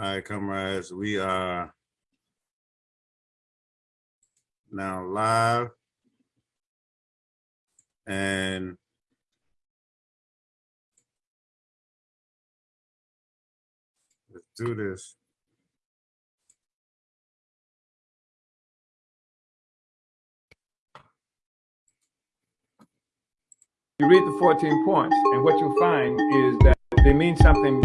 All right, comrades, we are now live. And let's do this. You read the 14 points, and what you find is that they mean something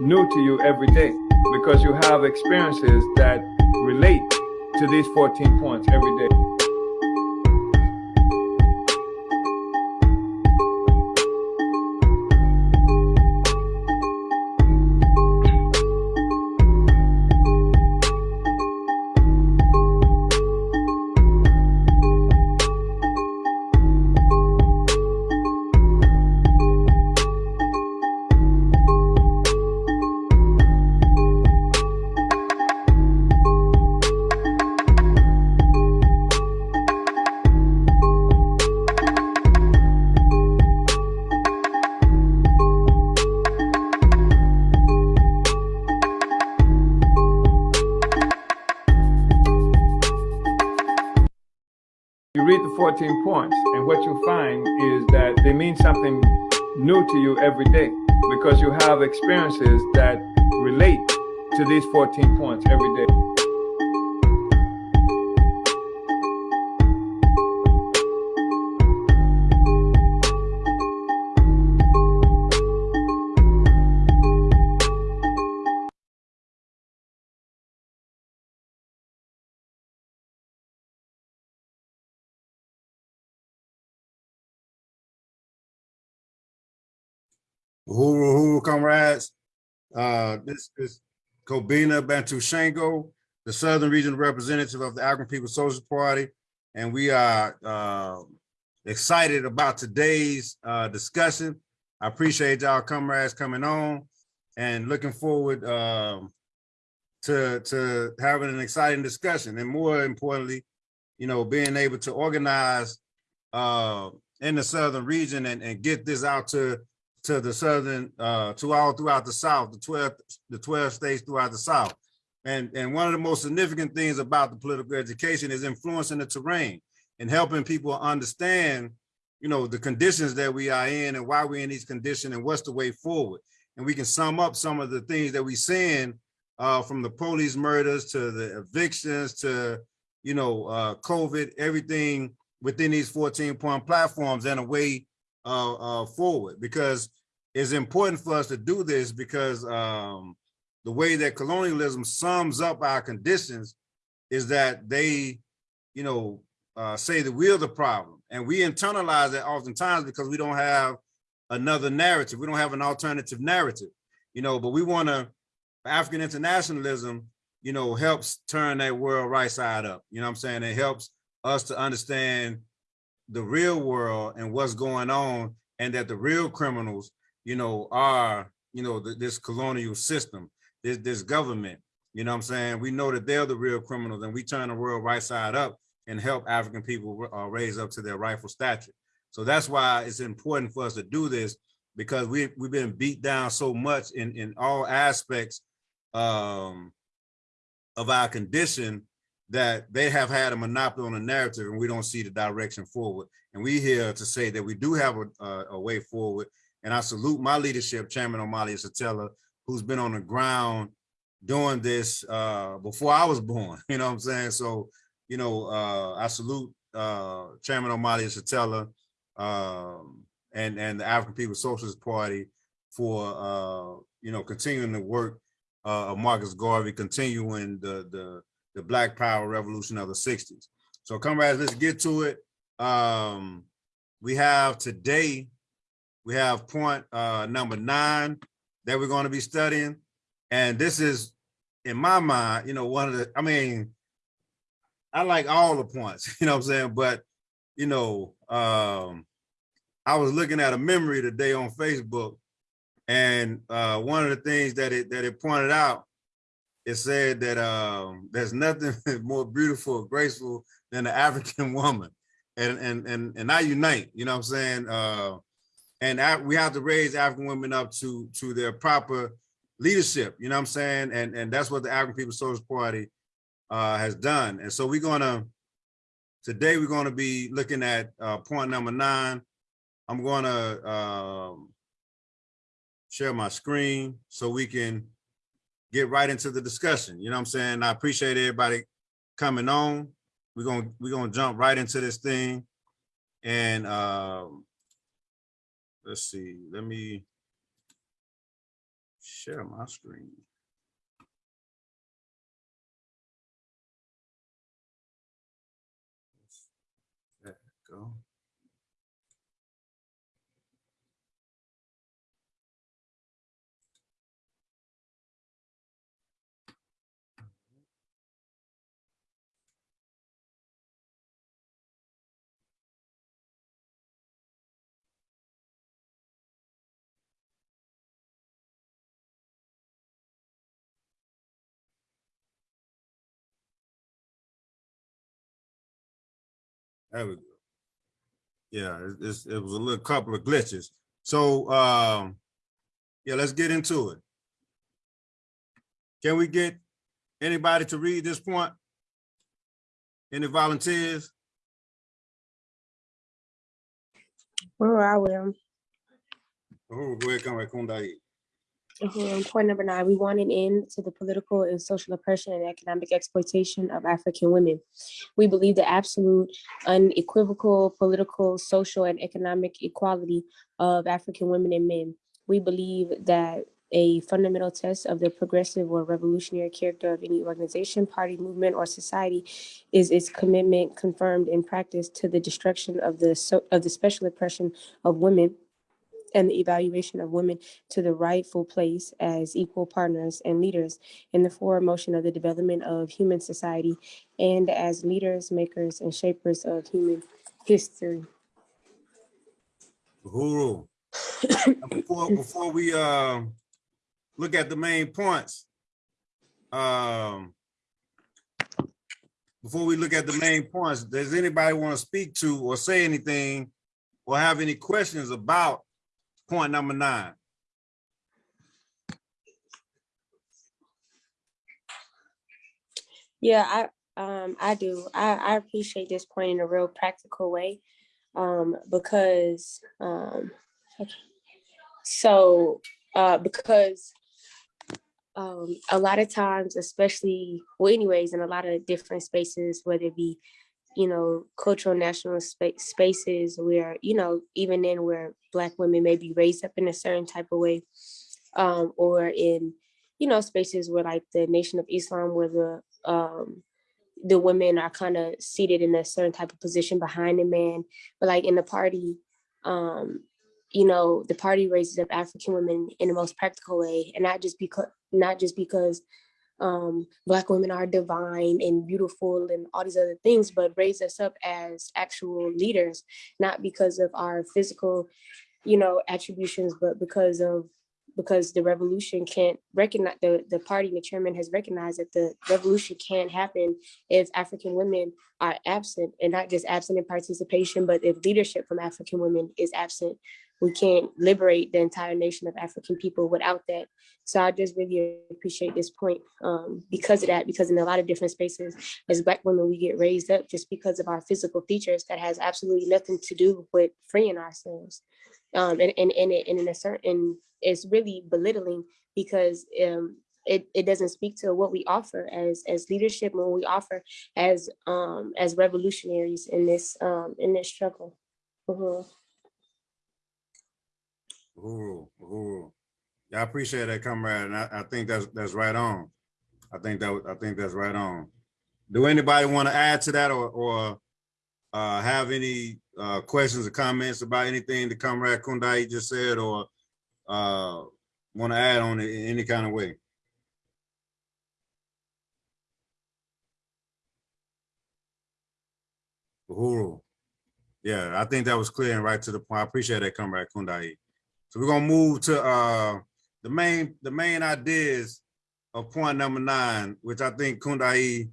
new to you every day because you have experiences that relate to these 14 points every day. Something new to you every day because you have experiences that relate to these 14 points every day. Comrades. Uh, this is Kobina Bantu Shango, the Southern Regional Representative of the African People's Social Party. And we are uh, excited about today's uh, discussion. I appreciate y'all comrades coming on and looking forward um, to, to having an exciting discussion. And more importantly, you know, being able to organize uh, in the Southern region and, and get this out to to the southern, uh, to all throughout the South, the 12, the 12 states throughout the South. And, and one of the most significant things about the political education is influencing the terrain and helping people understand, you know, the conditions that we are in and why we're in these conditions and what's the way forward. And we can sum up some of the things that we're seeing uh, from the police murders to the evictions to, you know, uh, COVID, everything within these 14 point platforms in a way uh, uh, forward because it's important for us to do this because um, the way that colonialism sums up our conditions is that they, you know, uh, say that we're the problem and we internalize that oftentimes because we don't have another narrative. We don't have an alternative narrative, you know, but we want to, African internationalism, you know, helps turn that world right side up. You know what I'm saying? It helps us to understand the real world and what's going on and that the real criminals, you know, are, you know, this colonial system, this, this government, you know what I'm saying? We know that they're the real criminals and we turn the world right side up and help African people uh, raise up to their rightful stature. So that's why it's important for us to do this because we, we've been beat down so much in, in all aspects um, of our condition that they have had a monopoly on the narrative and we don't see the direction forward. And we here to say that we do have a, a, a way forward. And I salute my leadership, Chairman Omali Yeshitela, who's been on the ground doing this uh, before I was born, you know what I'm saying? So, you know, uh, I salute uh, Chairman Omali Yeshitela um, and, and the African People's Socialist Party for, uh, you know, continuing the work uh, of Marcus Garvey, continuing the, the, the Black Power Revolution of the 60s. So comrades, let's get to it. Um, we have today, we have point uh, number nine that we're going to be studying. And this is, in my mind, you know, one of the, I mean, I like all the points, you know what I'm saying? But, you know, um, I was looking at a memory today on Facebook and uh, one of the things that it that it pointed out it said that um, there's nothing more beautiful or graceful than the African woman. And, and, and, and I unite, you know what I'm saying? Uh, and we have to raise African women up to, to their proper leadership, you know what I'm saying? And, and that's what the African People's Social Party uh, has done. And so we're gonna, today we're gonna be looking at uh, point number nine. I'm gonna um, share my screen so we can get right into the discussion. You know what I'm saying? I appreciate everybody coming on. We're gonna, we're gonna jump right into this thing. And um, let's see, let me share my screen. There we go. Yeah, it- it was a little couple of glitches. So, um, yeah, let's get into it. Can we get anybody to read this point? Any volunteers? Well, I we? Um, Oh, go ahead, come right, Kundai. Mhm, Point number nine, we want an end to the political and social oppression and economic exploitation of African women. We believe the absolute unequivocal political, social, and economic equality of African women and men. We believe that a fundamental test of the progressive or revolutionary character of any organization, party, movement, or society is its commitment confirmed in practice to the destruction of the, so- of the special oppression of women and the evaluation of women to the rightful place as equal partners and leaders in the forward motion of the development of human society and as leaders, makers, and shapers of human history. Uhuru. Before, before we, um, look at the main points, um, before we look at the main points, does anybody want to speak to or say anything or have any questions about point number nine? Yeah, I um I do. I, I appreciate this point in a real practical way. Um, because um so uh because um a lot of times, especially well anyways, in a lot of different spaces, whether it be you know, cultural national spa- spaces where, you know, even then where black women may be raised up in a certain type of way, um, or in, you know, spaces where like the Nation of Islam, where the um, the women are kind of seated in a certain type of position behind the man, but like in the party, um, you know, the party raises up African women in the most practical way, and not just because not just because um, Black women are divine and beautiful and all these other things, but raise us up as actual leaders, not because of our physical, you know, attributions, but because of because the revolution can't recognize the the party the chairman has recognized that the revolution can't happen if African women are absent and not just absent in participation, but if leadership from African women is absent, we can't liberate the entire nation of African people without that. So I just really appreciate this point um, because of that, because in a lot of different spaces, as Black women, we get raised up just because of our physical features that has absolutely nothing to do with freeing ourselves. Um, and, and, and, it, and in a certain, it's really belittling because um, it, it doesn't speak to what we offer as as leadership and what we offer as um as revolutionaries in this um in this struggle. Mhm. Uhuru, Uhuru. Yeah, I appreciate that, comrade, and I, I think that's, that's right on. I think that, I think that's right on. Do anybody want to add to that or, or uh, have any uh, questions or comments about anything that Comrade Kundai just said or uh, want to add on it in any kind of way? Uhuru. Yeah, I think that was clear and right to the point. I appreciate that, Comrade Kundai. So we're gonna move to uh the main, the main ideas of point number nine, which I think Kundai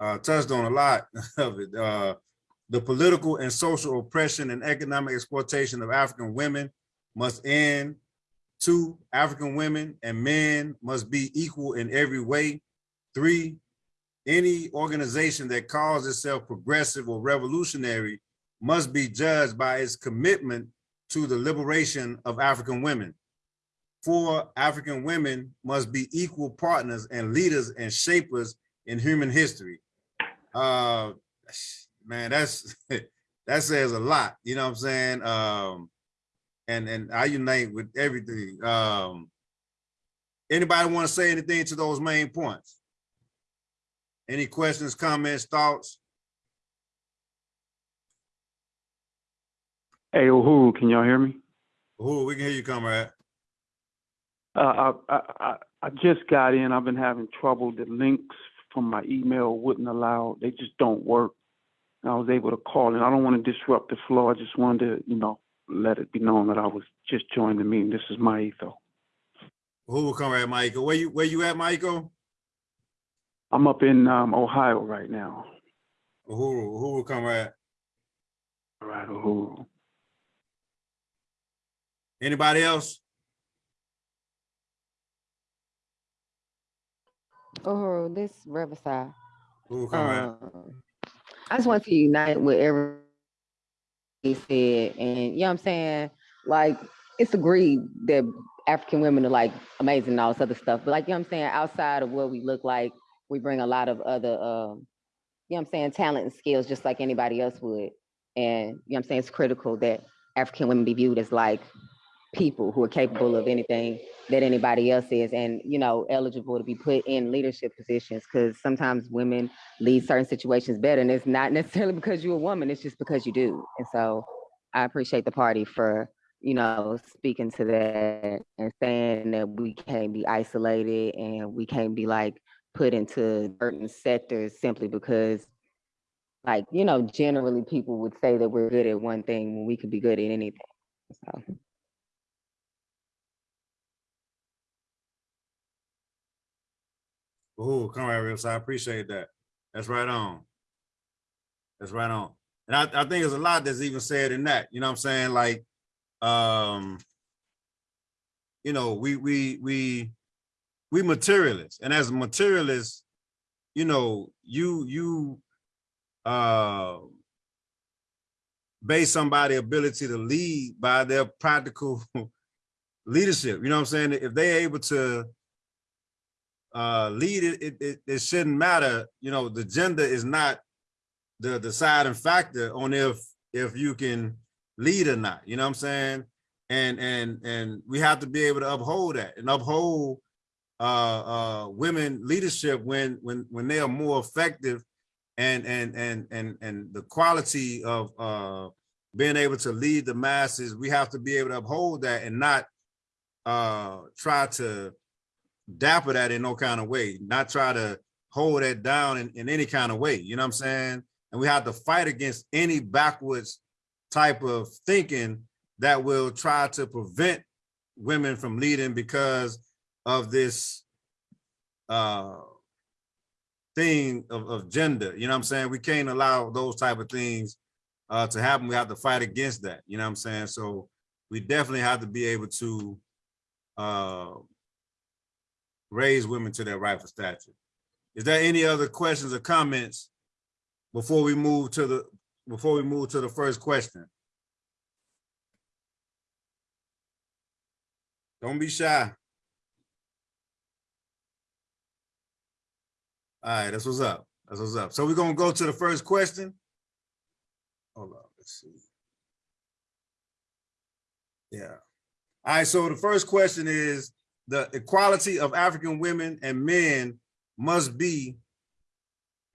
uh touched on a lot of it. Uh the political and social oppression and economic exploitation of African women must end Two, African women and men must be equal in every way. Three, any organization that calls itself progressive or revolutionary must be judged by its commitment to the liberation of African women. Four, African women must be equal partners and leaders and shapers in human history. Uh, man, that's, that says a lot, you know what I'm saying? Um, and, and I unite with everything. Um, anybody want to say anything to those main points? Any questions, comments, thoughts? Hey, Uhuru, can y'all hear me? Who, we can hear you, comrade. Uh, I, I, I, I just got in. I've been having trouble. The links from my email wouldn't allow, they just don't work. I was able to call in. I don't want to disrupt the flow. I just wanted to, you know, let it be known that I was just joining the meeting. This is my etho. Who will comrade Michael? Where you, where you at, Michael? I'm up in um, Ohio right now. Who, who will comrade? All right, Uhuru. Anybody else? Oh, this Riverside. Will? Um, I just want to unite with everything he said, and you know what I'm saying? Like, it's agreed that African women are like amazing and all this other stuff, but like, you know what I'm saying? Outside of what we look like, we bring a lot of other, um, you know what I'm saying, talent and skills just like anybody else would. And you know what I'm saying? It's critical that African women be viewed as like people who are capable of anything that anybody else is and you know eligible to be put in leadership positions because sometimes women lead certain situations better and it's not necessarily because you're a woman it's just because you do. And so i appreciate the party for you know speaking to that and saying that we can't be isolated and we can't be like put into certain sectors simply because like you know generally people would say that we're good at one thing when we could be good at anything. So Who, comrade Rips? I appreciate that. That's right on. That's right on. And I, I think there's a lot that's even said in that, you know what I'm saying? Like, um, you know, we, we, we, we materialists and as materialists, you know, you, you, uh, base somebody ability to lead by their practical leadership. You know what I'm saying? If they're able to uh, lead it, it, it, shouldn't matter. You know, the gender is not the deciding factor on if if you can lead or not. You know what I'm saying? And and and we have to be able to uphold that and uphold uh, uh, women leadership when when when they are more effective and and and and and the quality of uh, being able to lead the masses. We have to be able to uphold that and not uh, try to dapper that in no kind of way, not try to hold that down in, in any kind of way, you know what I'm saying? And we have to fight against any backwards type of thinking that will try to prevent women from leading because of this uh, thing of, of gender, you know what I'm saying? We can't allow those type of things uh, to happen. We have to fight against that, you know what I'm saying? So we definitely have to be able to uh, raise women to their rightful stature. Is there any other questions or comments before we move to the before we move to the first question? Don't be shy. All right, that's what's up. That's what's up. So we're gonna go to the first question. Hold on, let's see. Yeah. All right, so the first question is, the equality of African women and men must be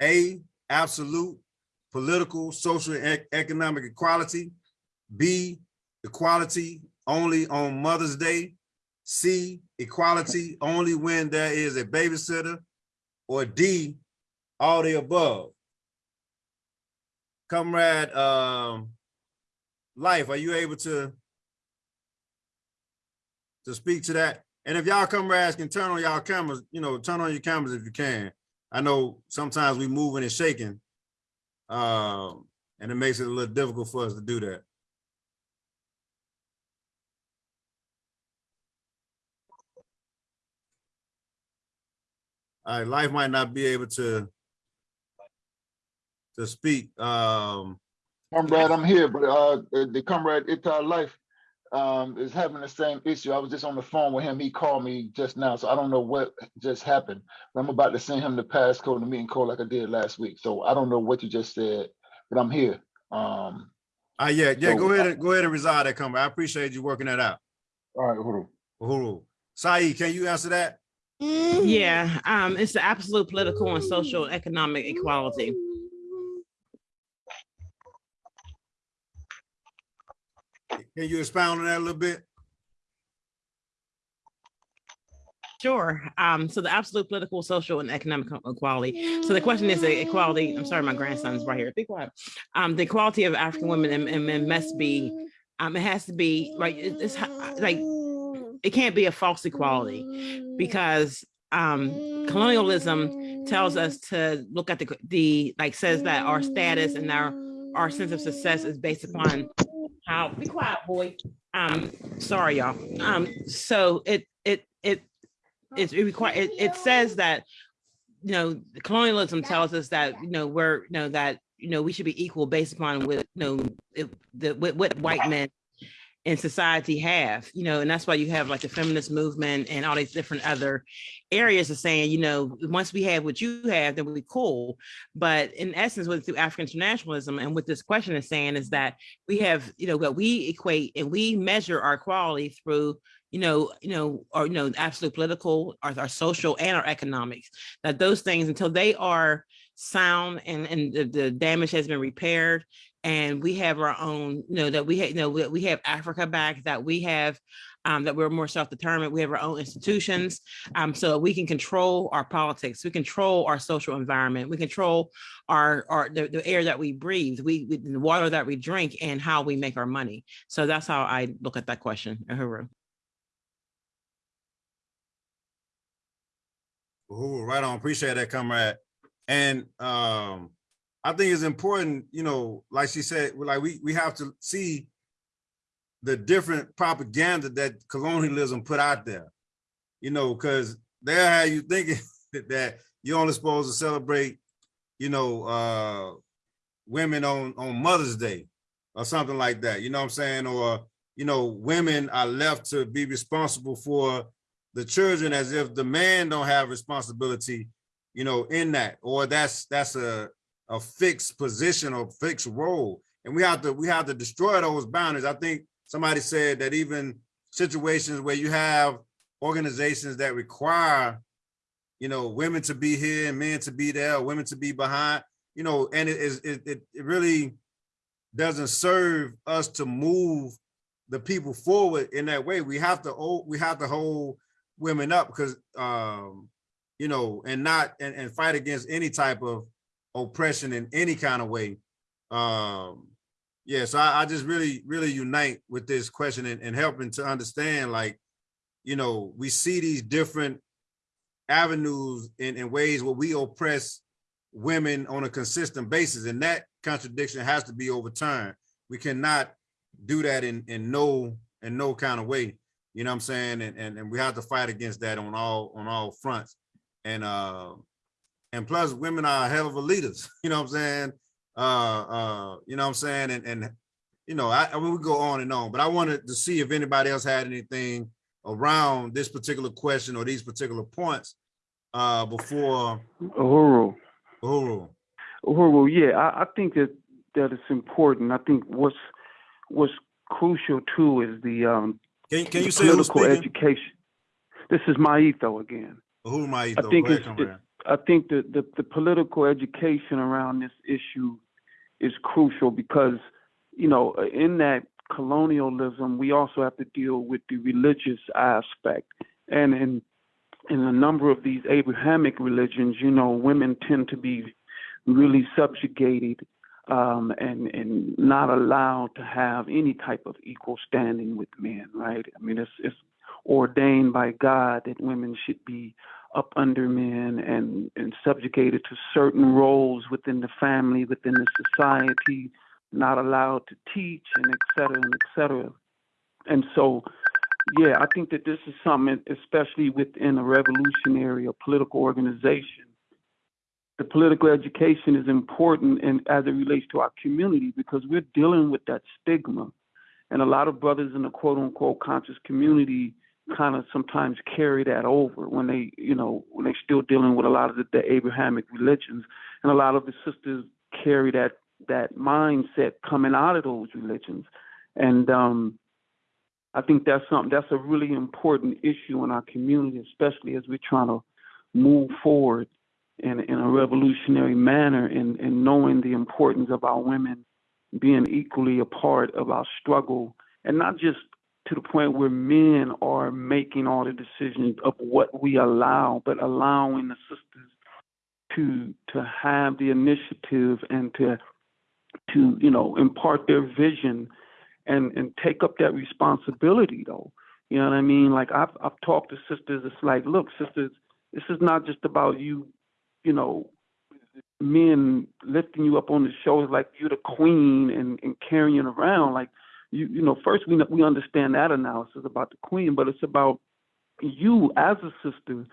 A, absolute political, social, and economic equality. B, equality only on Mother's Day. C, equality only when there is a babysitter. Or D, all the above. Comrade, um, Life, are you able to to speak to that? And if y'all come ask and turn on y'all cameras, you know, turn on your cameras if you can. I know sometimes we moving and shaking, um, and it makes it a little difficult for us to do that. All right, life might not be able to to speak. Um, comrade, I'm here, but uh, the comrade Itar Life um, is having the same issue. I was just on the phone with him. He called me just now, so I don't know what just happened. I'm about to send him the passcode to the and call like I did last week. So I don't know what you just said, but I'm here. Um, uh, yeah, yeah, So- go ahead and go ahead and resolve that comment. I appreciate you working that out. all right, hold on. Uhuru. Saeed, can you answer that? Yeah, um, it's the absolute political and social economic equality. Can you expound on that a little bit? Sure. Um, so the absolute political, social, and economic equality. So the question is the equality. I'm sorry, my grandson's right here. Be quiet. Um, the equality of African women and, and men must be. Um, it has to be like it- it's like it can't be a false equality because um, colonialism tells us to look at the the like says that our status and our our sense of success is based upon how be quiet boy. Um sorry y'all. Um so it it it it's it require it, it says that you know colonialism tells us that you know we're you know that you know we should be equal based upon what you know it, the what, what white men in society have you know and that's why you have like the feminist movement and all these different other areas of saying you know once we have what you have then we cool. But in essence what through african internationalism and what this question is saying is that we have you know what we equate and we measure our quality through you know you know or you know absolute political our, our social and our economics. That those things until they are sound and and the, the damage has been repaired and we have our own you know that we have you know we, we have africa back that we have um, that we're more self-determined we have our own institutions um, so we can control our politics we control our social environment we control our our the, the air that we breathe we, we the water that we drink and how we make our money so that's how i look at that question Uhuru. Uhuru, right on. Appreciate that, comrade. And um, I think it's important, you know, like she said, like we we have to see the different propaganda that colonialism put out there. You know, because they'll have you thinking that you're only supposed to celebrate, you know, uh women on on Mother's Day or something like that. You know what I'm saying? Or, you know, women are left to be responsible for the children as if the man don't have responsibility, you know, in that, or that's that's a a fixed position or fixed role. And we have to we have to destroy those boundaries. I think somebody said that even situations where you have organizations that require, you know, women to be here and men to be there, women to be behind, you know, and it is it, it it really doesn't serve us to move the people forward in that way. We have to we have to hold women up because um, you know, and not and, and fight against any type of oppression in any kind of way. Um, yeah, so I, I just really, really unite with this question and, and helping to understand, like, you know, we see these different avenues in, in ways where we oppress women on a consistent basis, and that contradiction has to be overturned. We cannot do that in in no in no kind of way. You know what I'm saying? And and, and we have to fight against that on all on all fronts. And uh and plus women are hell of a leaders, you know what I'm saying? Uh uh, you know what I'm saying? And and you know, I, I mean we go on and on, but I wanted to see if anybody else had anything around this particular question or these particular points uh before Uhuru. Uhuru. Uhuru, yeah, I, I think that that it's important. I think what's what's crucial too is the um Can, can you say political education. This is Maito again. Who might I think it's the- I think that the, the political education around this issue is crucial because, you know, in that colonialism, we also have to deal with the religious aspect. And in in a number of these Abrahamic religions, you know, women tend to be really subjugated um, and and not allowed to have any type of equal standing with men, right? I mean, it's it's ordained by God that women should be up under men and, and subjugated to certain roles within the family, within the society, not allowed to teach and et cetera and et cetera. And so yeah, I think that this is something, especially within a revolutionary or political organization. The political education is important and as it relates to our community because we're dealing with that stigma. And a lot of brothers in the quote unquote conscious community kind of sometimes carry that over when they, you know, when they're still dealing with a lot of the, the Abrahamic religions. And a lot of the sisters carry that that mindset coming out of those religions. And um I think that's something that's a really important issue in our community, especially as we're trying to move forward in, in a revolutionary manner and, and knowing the importance of our women being equally a part of our struggle and not just to the point where men are making all the decisions of what we allow, but allowing the sisters to to have the initiative and to to you know impart their vision and and take up that responsibility though. You know what i mean? Like i've i've talked to sisters it's like look sisters this is not just about you you know men lifting you up on the shoulders like you're the queen and and carrying around. Like you you know first we we understand that analysis about the queen but it's about you as a sister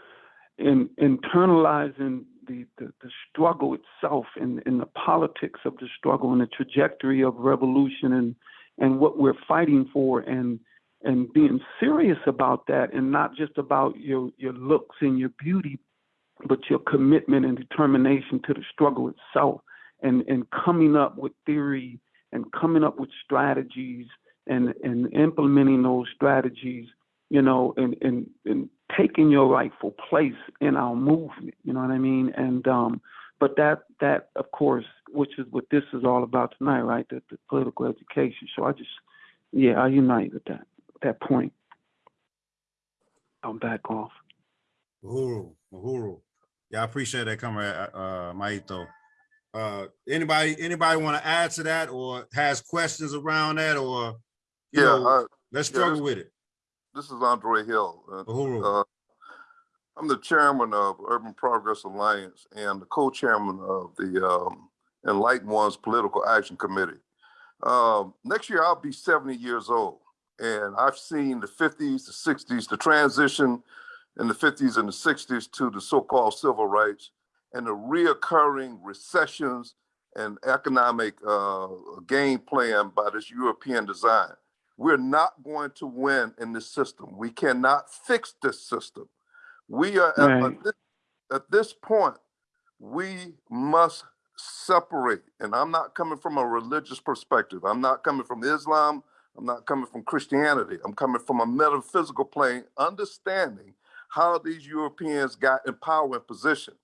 in internalizing the, the, the struggle itself and, and the politics of the struggle and the trajectory of revolution and and what we're fighting for and and being serious about that and not just about your your looks and your beauty but your commitment and determination to the struggle itself and and coming up with theory and coming up with strategies and and implementing those strategies you know and and and taking your rightful place in our movement you know what i mean? And um but that that of course which is what this is all about tonight right? The, the political education. So i just yeah i unite with that that point. I'm back off. Uhuru, Uhuru. Yeah, I appreciate that, Comrade, uh, Maito. Uh, anybody, anybody want to add to that or has questions around that or? you Yeah, know, uh, Let's yeah, struggle this- with it. this is Andre Hill. Uh, uh, I'm the chairman of Urban Progress Alliance and the co-chairman of the um, Enlightened Ones Political Action Committee. Um, next year, I'll be 70 years old, and I've seen the 50s, the 60s, the transition in the 50s and the 60s to the so-called civil rights, and the reoccurring recessions and economic uh, game plan by this European design. We're not going to win in this system. We cannot fix this system. We are at, at this, at this point, we must separate. And I'm not coming from a religious perspective. I'm not coming from Islam. I'm not coming from Christianity. I'm coming from a metaphysical plane, understanding how these Europeans got in power and position.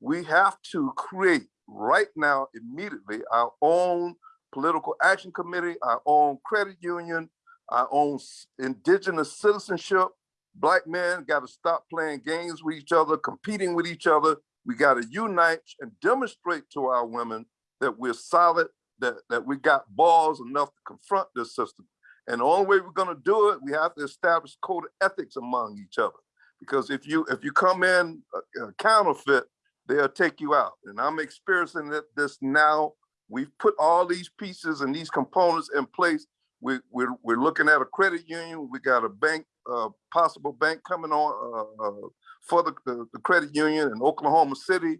We have to create right now, immediately, our own political action committee, our own credit union, our own indigenous citizenship. Black men got to stop playing games with each other, competing with each other. We got to unite and demonstrate to our women that we're solid, that, that we got balls enough to confront this system. And the only way we're going to do it, we have to establish code of ethics among each other. Because if you if you come in uh, uh, counterfeit, they'll take you out. And I'm experiencing that this now. We've put all these pieces and these components in place. We, we're, we're looking at a credit union. We got a bank, uh, possible bank coming on uh, uh, for the, the, the credit union in Oklahoma City.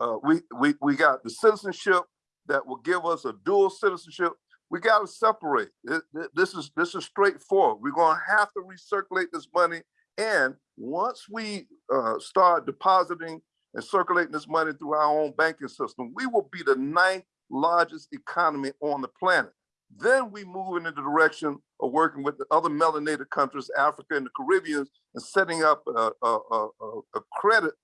Uh, we, we, we got the citizenship that will give us a dual citizenship. We got to separate. Th- th- This is this is straightforward. We're going to have to recirculate this money, and once we uh, start depositing and circulating this money through our own banking system, we will be the ninth largest economy on the planet. Then we move in the direction of working with the other melanated countries, Africa and the Caribbean, and setting up a, a, a, a- credit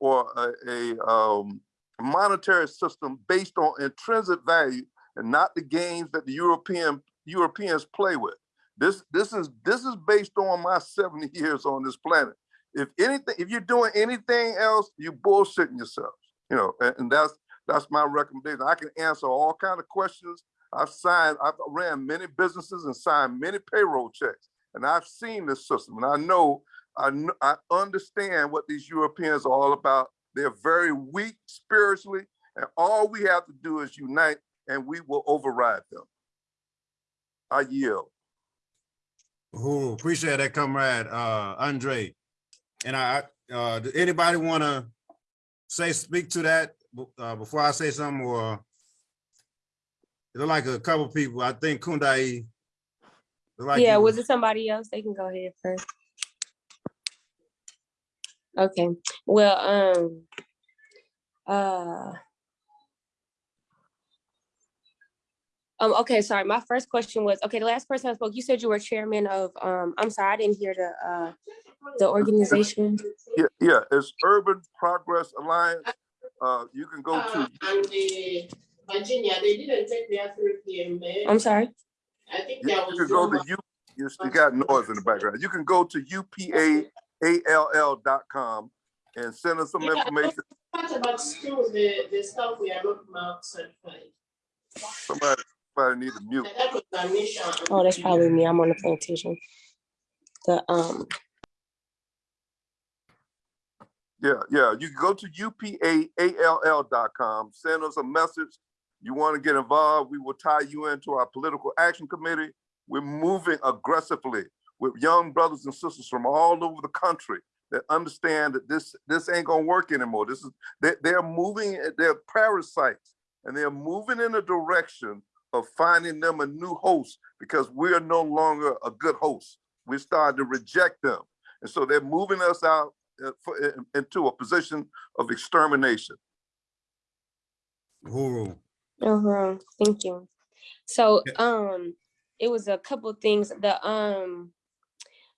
or a, a um, monetary system based on intrinsic value and not the games that the European Europeans play with. This this is this is based on my 70 years on this planet. If anything, if you're doing anything else, you're bullshitting yourselves. You know, and, and that's that's my recommendation. I can answer all kind of questions. I've signed, I've ran many businesses and signed many payroll checks, and I've seen this system, and I know, I I understand what these Europeans are all about. They're very weak spiritually, and all we have to do is unite, and we will override them. I yield. Who appreciate that, comrade, uh, Andre. And I, uh, do anybody wanna say, speak to that, uh, before I say something, or? It look like a couple people, I think Kundai. like Yeah, was it somebody else? They can go ahead first. Okay, well, um, uh. Um, okay, sorry, my first question was, okay, the last person I spoke, you said you were chairman of, um, I'm sorry, I didn't hear the, uh, the organization. Yeah, yeah, it's Urban Progress Alliance. Uh, you can go to, Uh, and the Virginia, they didn't take their three PM. I'm sorry, I think you there you was. can go to U, you you got noise in the background. You can go to upall.com and send us some Yeah, information. What about schools, the, the stuff we are not marked certified? Somebody, somebody need to mute. And that was our mission. oh, that's probably me, I'm on the plantation. The, um, Yeah, yeah, you can go to upall.com, send us a message. You want to get involved, we will tie you into our political action committee. We're moving aggressively with young brothers and sisters from all over the country that understand that this, this ain't gonna work anymore. This is, they, they're moving, they're parasites, and they're moving in a direction of finding them a new host because we are no longer a good host. We're starting to reject them. And so they're moving us out into a position of extermination. Who, uh-huh, thank you. So, um, it was a couple things, the, um,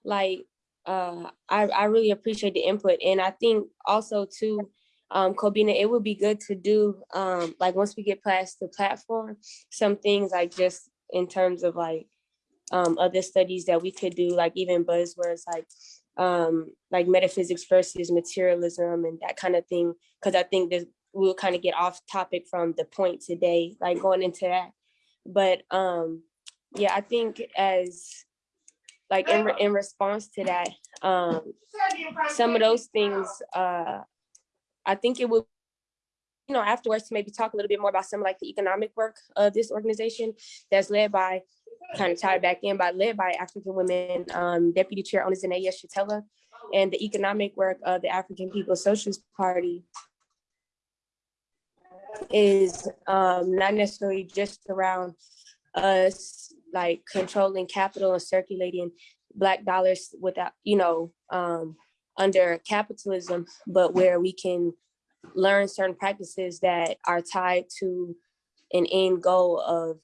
like, uh, I, I really appreciate the input, and I think also too, um, Kobina, it would be good to do, um, like, once we get past the platform, some things like just in terms of like, um, other studies that we could do, like even buzzwords like, um, like metaphysics versus materialism and that kind of thing, because I think that we'll kind of get off topic from the point today, like going into that. But, um, yeah, I think as, like, in, in response to that, um, some of those things, uh, I think it would, you know, afterwards to maybe talk a little bit more about some like the economic work of this organization that's led by, kind of tied back in, by led by African women, um, Deputy Chair Ona Zené Yeshitela, and the economic work of the African People's Socialist Party is um, not necessarily just around us like controlling capital and circulating black dollars without, you know, um, under capitalism, but where we can learn certain practices that are tied to an end goal of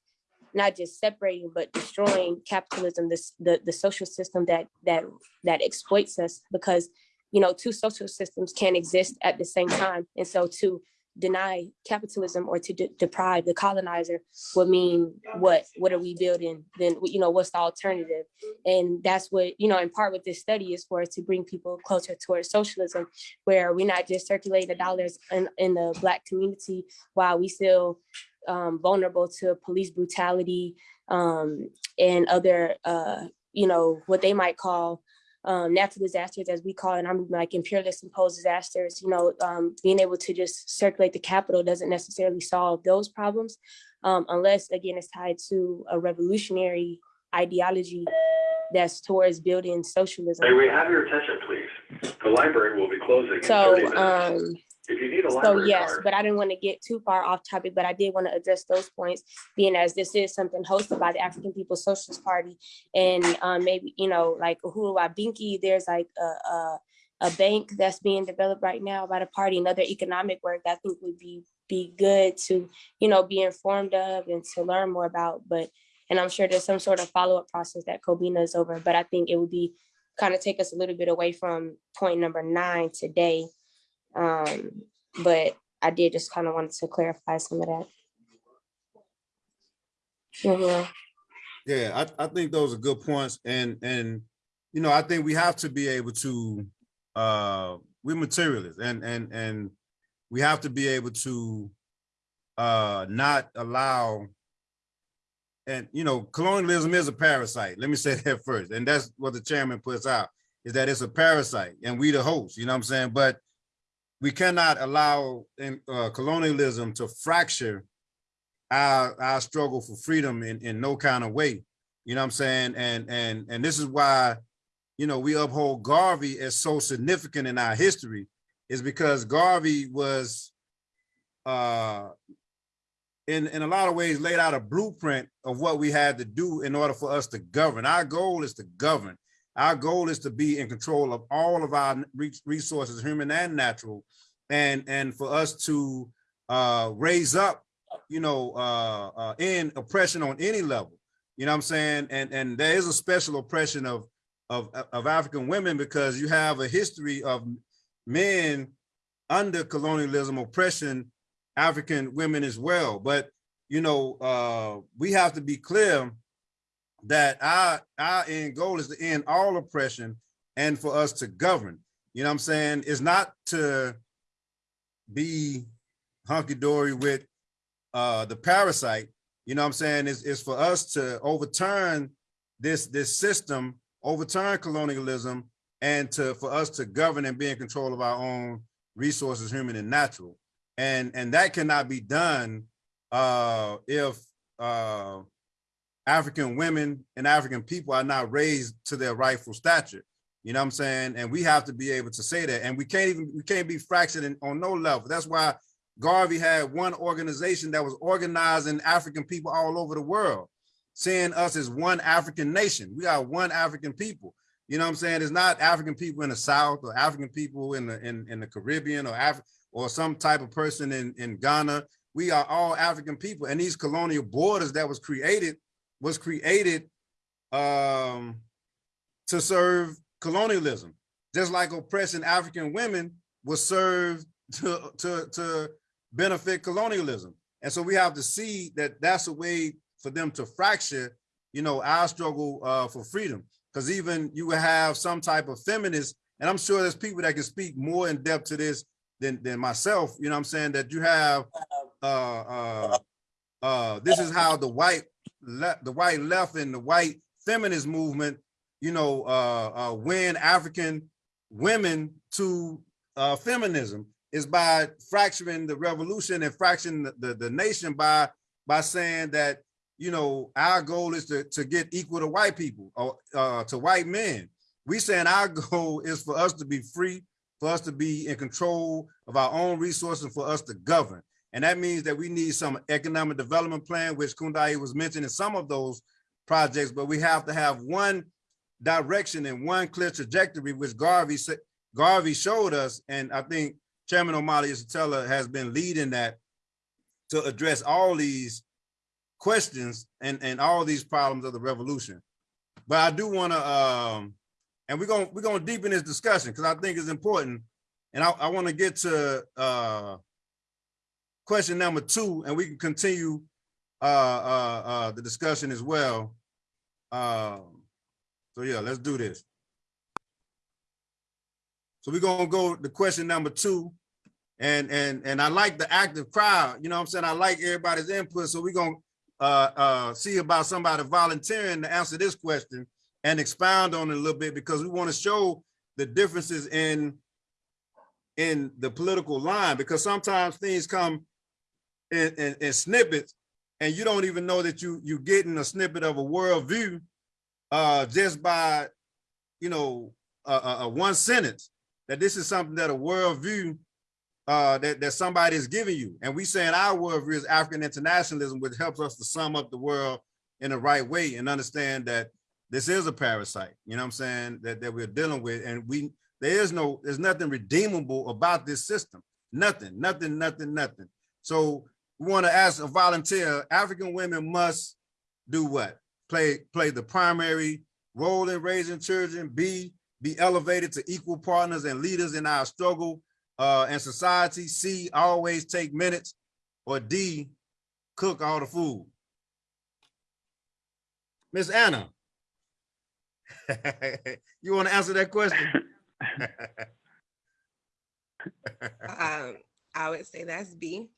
not just separating but destroying capitalism, this the the social system that that that exploits us because you know two social systems can't exist at the same time, and so to deny capitalism or to de- deprive the colonizer would mean what what are we building? Then you know what's the alternative? And that's what you know in part what this study is for to bring people closer towards socialism where we're not just circulating the dollars in, in the black community while we still um, vulnerable to police brutality um, and other uh, you know what they might call um, natural disasters, as we call it, I'm like imperialist imposed disasters, you know, um, being able to just circulate the capital doesn't necessarily solve those problems um, unless, again, it's tied to a revolutionary ideology that's towards building socialism. May we have your attention, please? The library will be closing in So, 30 minutes. um, If you need a so yes, card, but I didn't want to get too far off topic, but I did want to address those points, being as this is something hosted by the African People's Socialist Party. And um, maybe, you know, like Uhuru Wabinki, there's like a, a, a bank that's being developed right now by the party, and other economic work that I think would be, be good to, you know, be informed of and to learn more about. But, and I'm sure there's some sort of follow-up process that Kobina is over, but I think it would be kind of take us a little bit away from point number nine today. Um, but I did just kind of wanted to clarify some of that. Mhm. Yeah, I, I think those are good points and, and, you know, I think we have to be able to, uh, we're materialists and, and, and we have to be able to, uh, not allow, and, you know, colonialism is a parasite. Let me say that first. And that's what the chairman puts out, is that it's a parasite and we the host, you know what I'm saying? But we cannot allow in, uh, colonialism to fracture our, our struggle for freedom in, in no kind of way. You know what I'm saying? And and and this is why, you know, we uphold Garvey as so significant in our history, is because Garvey was uh in in a lot of ways laid out a blueprint of what we had to do in order for us to govern. Our goal is to govern. Our goal is to be in control of all of our resources, human and natural, and and for us to uh raise up, you know, uh, uh in oppression on any level. You know what I'm saying? And and there is a special oppression of of of African women because you have a history of men under colonialism oppression African women as well. But you know, uh, we have to be clear that our our end goal is to end all oppression and for us to govern. You know what I'm saying? It's not to be hunky-dory with uh the parasite. You know what I'm saying? Is it's for us to overturn this this system, overturn colonialism, and to for us to govern and be in control of our own resources, human and natural and and that cannot be done uh if uh african women and african people are not raised to their rightful stature. You know what i'm saying? And we have to be able to say that. And we can't even we can't be fractured in, on no level. That's why garvey had one organization that was organizing african people all over the world seeing us as one african nation. We are one african people. You know what i'm saying? It's not african people in the south or african people in the in, in the caribbean or Af or some type of person in, in Ghana. We are all African people. And these colonial borders that was created was created um, to serve colonialism. Just like oppressing African women was served to, to, to benefit colonialism. And so we have to see that that's a way for them to fracture, you know, our struggle uh, for freedom. Because even you will have some type of feminist, and I'm sure there's people that can speak more in depth to this than than myself, you know what I'm saying, that you have uh uh uh this is how the white the white left and the white feminist movement, you know, uh uh win African women to uh feminism is by fracturing the revolution and fracturing the, the, the nation by by saying that you know our goal is to to get equal to white people or uh to white men we saying our goal is for us to be free for us to be in control of our own resources, for us to govern. And that means that we need some economic development plan, which Kundai was mentioning some of those projects, but we have to have one direction and one clear trajectory, which Garvey Garvey showed us. And I think Chairman Omali Yeshitela has been leading that to address all these questions and, and all these problems of the revolution. But I do want to um, and we're gonna we're gonna deepen this discussion because I think it's important. And I, I want to get to uh, question number two, and we can continue uh, uh, uh, the discussion as well. Uh, so yeah, let's do this. So we're gonna go to question number two, and and and I like the active crowd. You know what I'm saying? I like everybody's input. So we're gonna uh, uh, see about somebody volunteering to answer this question and expound on it a little bit because we want to show the differences in in the political line because sometimes things come in, in, in snippets and you don't even know that you you're getting a snippet of a worldview uh just by you know a, a, a one sentence that this is something that a worldview uh that, that somebody is giving you and we saying our worldview is african internationalism which helps us to sum up the world in the right way and understand that this is a parasite, you know what I'm saying, that, that we're dealing with. And we there is no, there's nothing redeemable about this system. Nothing, nothing, nothing, nothing. So we want to ask a volunteer, African women must do what? Play, play the primary role in raising children, B, be elevated to equal partners and leaders in our struggle uh, and society, C, always take minutes, or D, cook all the food. Miss Anna. you want to answer that question? um, I would say that's B,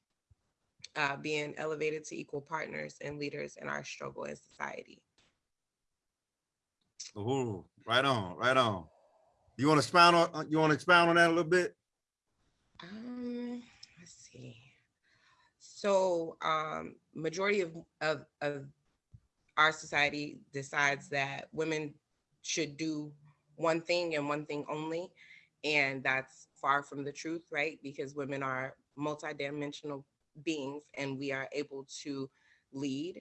uh, being elevated to equal partners and leaders in our struggle in society. Ooh, right on, right on. You want to expound on you want to expound on that a little bit? Um, let's see. So, um, majority of of of our society decides that women should do one thing and one thing only. And that's far from the truth, right? Because women are multidimensional beings and we are able to lead.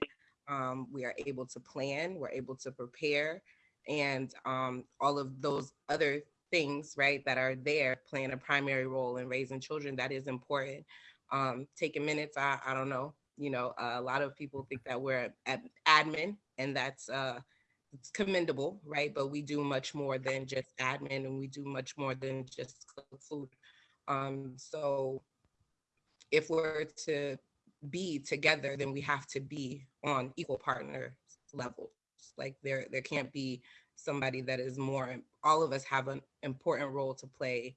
Um, we are able to plan, we're able to prepare, and um, all of those other things, right, that are there playing a primary role in raising children. That is important. Um, taking minutes, I, I don't know. You know, a lot of people think that we're at admin, and that's uh, it's commendable, right? But we do much more than just admin, and we do much more than just food. Um, so if we're to be together, then we have to be on equal partner levels. Like there, there can't be somebody that is more, all of us have an important role to play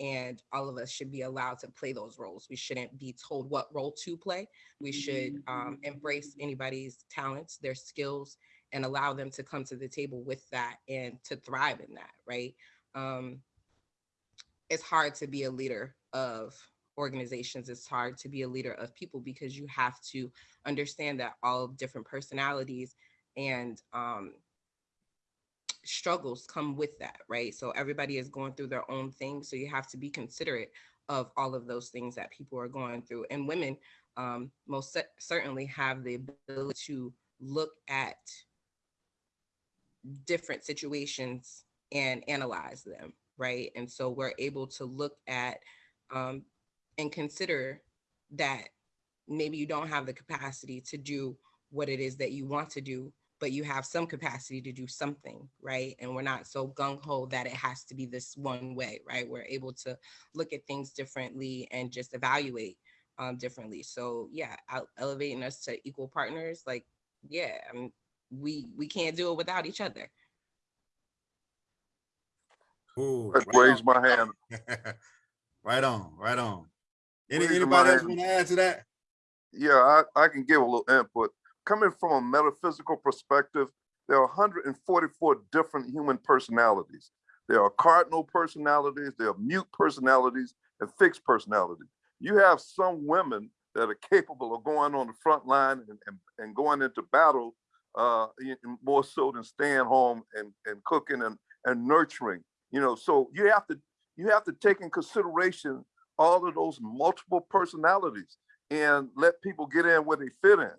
and all of us should be allowed to play those roles. We shouldn't be told what role to play. We should um, embrace anybody's talents, their skills, and allow them to come to the table with that and to thrive in that, right? Um, it's hard to be a leader of organizations. It's hard to be a leader of people because you have to understand that all different personalities and um, struggles come with that, right? So everybody is going through their own thing. So you have to be considerate of all of those things that people are going through. And women um, most cer- certainly have the ability to look at different situations and analyze them, right? And so we're able to look at um, and consider that maybe you don't have the capacity to do what it is that you want to do, but you have some capacity to do something, right? And we're not so gung ho that it has to be this one way, right? We're able to look at things differently and just evaluate um, differently. So yeah, elevating us to equal partners, like yeah, I mean, we we can't do it without each other. Ooh, Let's right raise on. my hand. Right on, right on. Any, anybody else want to add to that? Yeah, I, I can give a little input. Coming from a metaphysical perspective, there are 144 different human personalities. There are cardinal personalities, there are mute personalities, and fixed personalities. You have some women that are capable of going on the front line and, and, and going into battle uh, more so than staying home and, and cooking and, and nurturing. You know, so you have to you have to take in consideration all of those multiple personalities and let people get in where they fit in.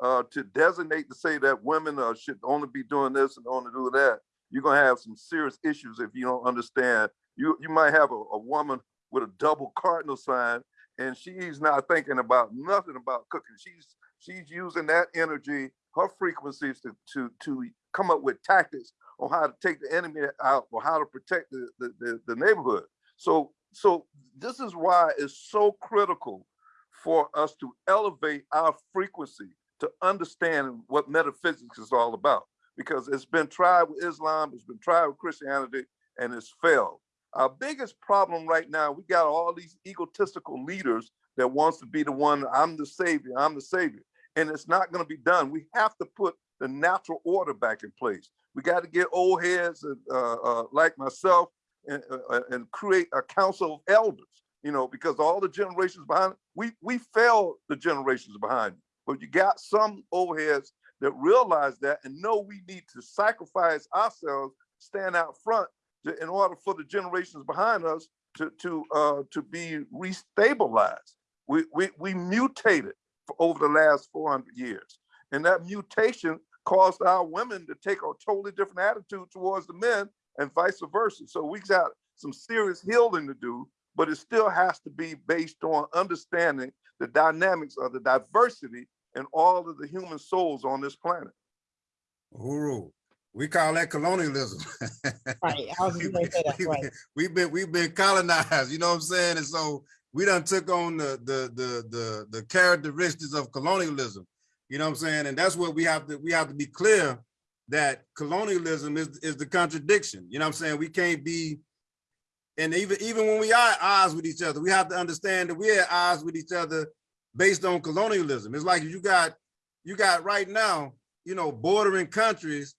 Uh, to designate to say that women uh, should only be doing this and only do that, you're gonna have some serious issues if you don't understand. You you might have a, a woman with a double cardinal sign, and she's not thinking about nothing about cooking. She's she's using that energy, her frequencies to to to come up with tactics on how to take the enemy out or how to protect the the, the, the neighborhood. So so this is why it's so critical for us to elevate our frequency to understand what metaphysics is all about. Because it's been tried with Islam, it's been tried with Christianity, and it's failed. Our biggest problem right now, we got all these egotistical leaders that wants to be the one, I'm the savior, I'm the savior. And it's not gonna be done. We have to put the natural order back in place. We got to get old heads uh, uh, like myself and, uh, and create a council of elders, you know, because all the generations behind, we, we failed the generations behind. But you got some old heads that realize that and know we need to sacrifice ourselves, stand out front to, in order for the generations behind us to, to, uh, to be restabilized. We, we, we mutated over the last 400 years. And that mutation caused our women to take a totally different attitude towards the men and vice versa. So we got some serious healing to do, but it still has to be based on understanding the dynamics of the diversity in all of the human souls on this planet. Uru. We call that colonialism. Right, I was just gonna say that, We- right. We've been, we've been colonized, you know what I'm saying? And so we done took on the, the, the, the, the characteristics of colonialism. You know what I'm saying? And that's what we have to, we have to be clear that colonialism is, is the contradiction. You know what I'm saying? We can't be, and even, even when we are at odds with each other, we have to understand that we're at odds with each other based on colonialism. It's like you got, you got right now, you know, bordering countries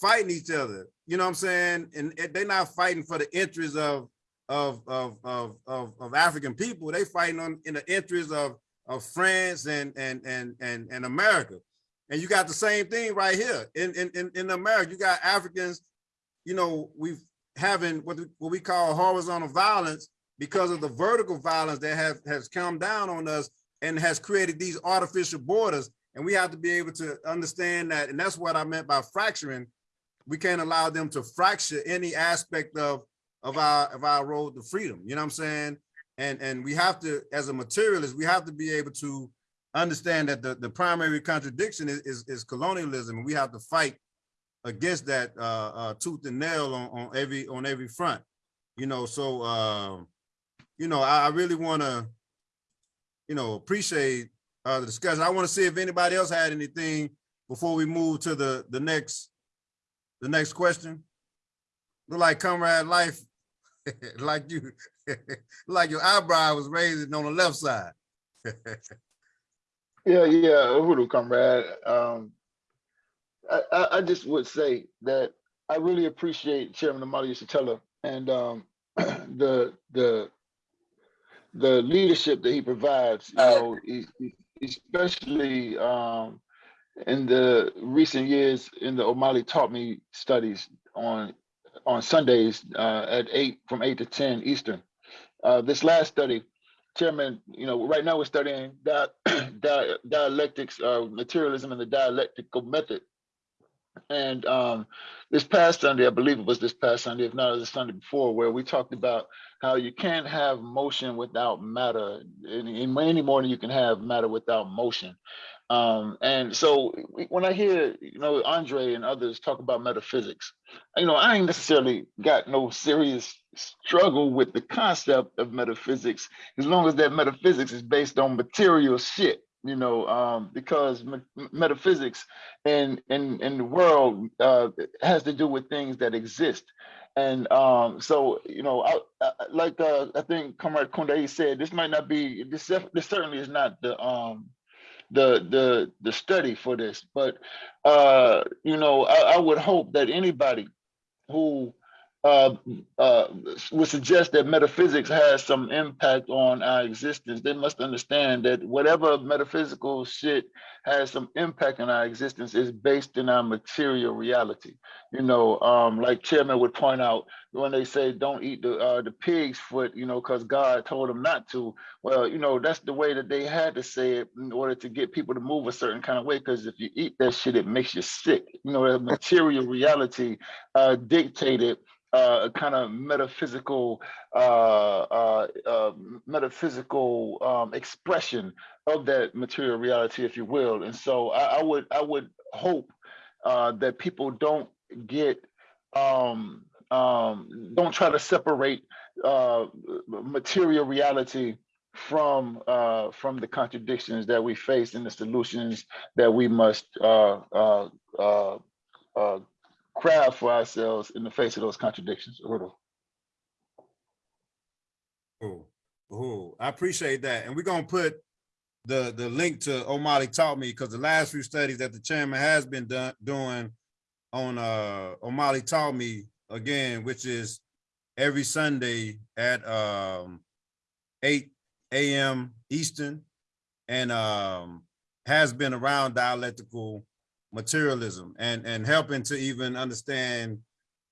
fighting each other. You know what I'm saying? And they're not fighting for the interests of of of of of, of African people. They fighting on in the interests of of France and and and and and America. And you got the same thing right here in, in, in, America. You got Africans, you know, we've having what, we- what we call horizontal violence because of the vertical violence that have, has come down on us and has created these artificial borders. And we have to be able to understand that. And that's what I meant by fracturing. We can't allow them to fracture any aspect of, of our, of our road to freedom. You know what I'm saying? And, and we have to, as a materialist, we have to be able to understand that the, the primary contradiction is, is, is colonialism. and We have to fight against that uh, uh, tooth and nail on, on every on every front. You know, so uh, you know, I, I really want to, you know, appreciate uh, the discussion. I want to see if anybody else had anything before we move to the the next the next question. Look like comrade life, like you, like your eyebrow was raised on the left side. Yeah, yeah, Uhuru, comrade. Um, I, I, I just would say that I really appreciate Chairman Omali Yeshitela and um, the the the leadership that he provides. You know, especially um, in the recent years in the Omali taught me studies on on Sundays uh, at eight from eight to ten Eastern. Uh, this last study, Chairman, you know, right now we're studying di- di- dialectics, uh, materialism and the dialectical method. And um, this past Sunday, I believe it was this past Sunday, if not was the Sunday before, where we talked about how you can't have motion without matter, any, any more than you can have matter without motion. Um, and so when I hear, you know, Andre and others talk about metaphysics, you know, I ain't necessarily got no serious struggle with the concept of metaphysics as long as that metaphysics is based on material shit you know um because me- metaphysics in in in the world uh has to do with things that exist. And um so you know I, I, like uh, i think comrade Kundai said this might not be this this certainly is not the um the the the study for this but uh you know i, I would hope that anybody who uh, uh, would suggest that metaphysics has some impact on our existence. They must understand that whatever metaphysical shit has some impact on our existence is based in our material reality. You know, um, like Chairman would point out when they say don't eat the uh, the pig's foot, you know, because God told them not to. Well, you know, that's the way that they had to say it in order to get people to move a certain kind of way. Because if you eat that shit, it makes you sick. You know, the material reality uh, dictated uh, a kind of metaphysical uh, uh, uh, metaphysical um, expression of that material reality, if you will. And so I, I would I would hope uh, that people don't get um, um, don't try to separate uh, material reality from uh, from the contradictions that we face and the solutions that we must uh, uh, craft for ourselves in the face of those contradictions. Udo. Oh, oh, I appreciate that. And we're gonna put the, the link to Omali taught me, because the last few studies that the chairman has been done, doing on, uh, taught me, again, which is every Sunday at, um, eight AM Eastern, and, um, has been around dialectical materialism and, and helping to even understand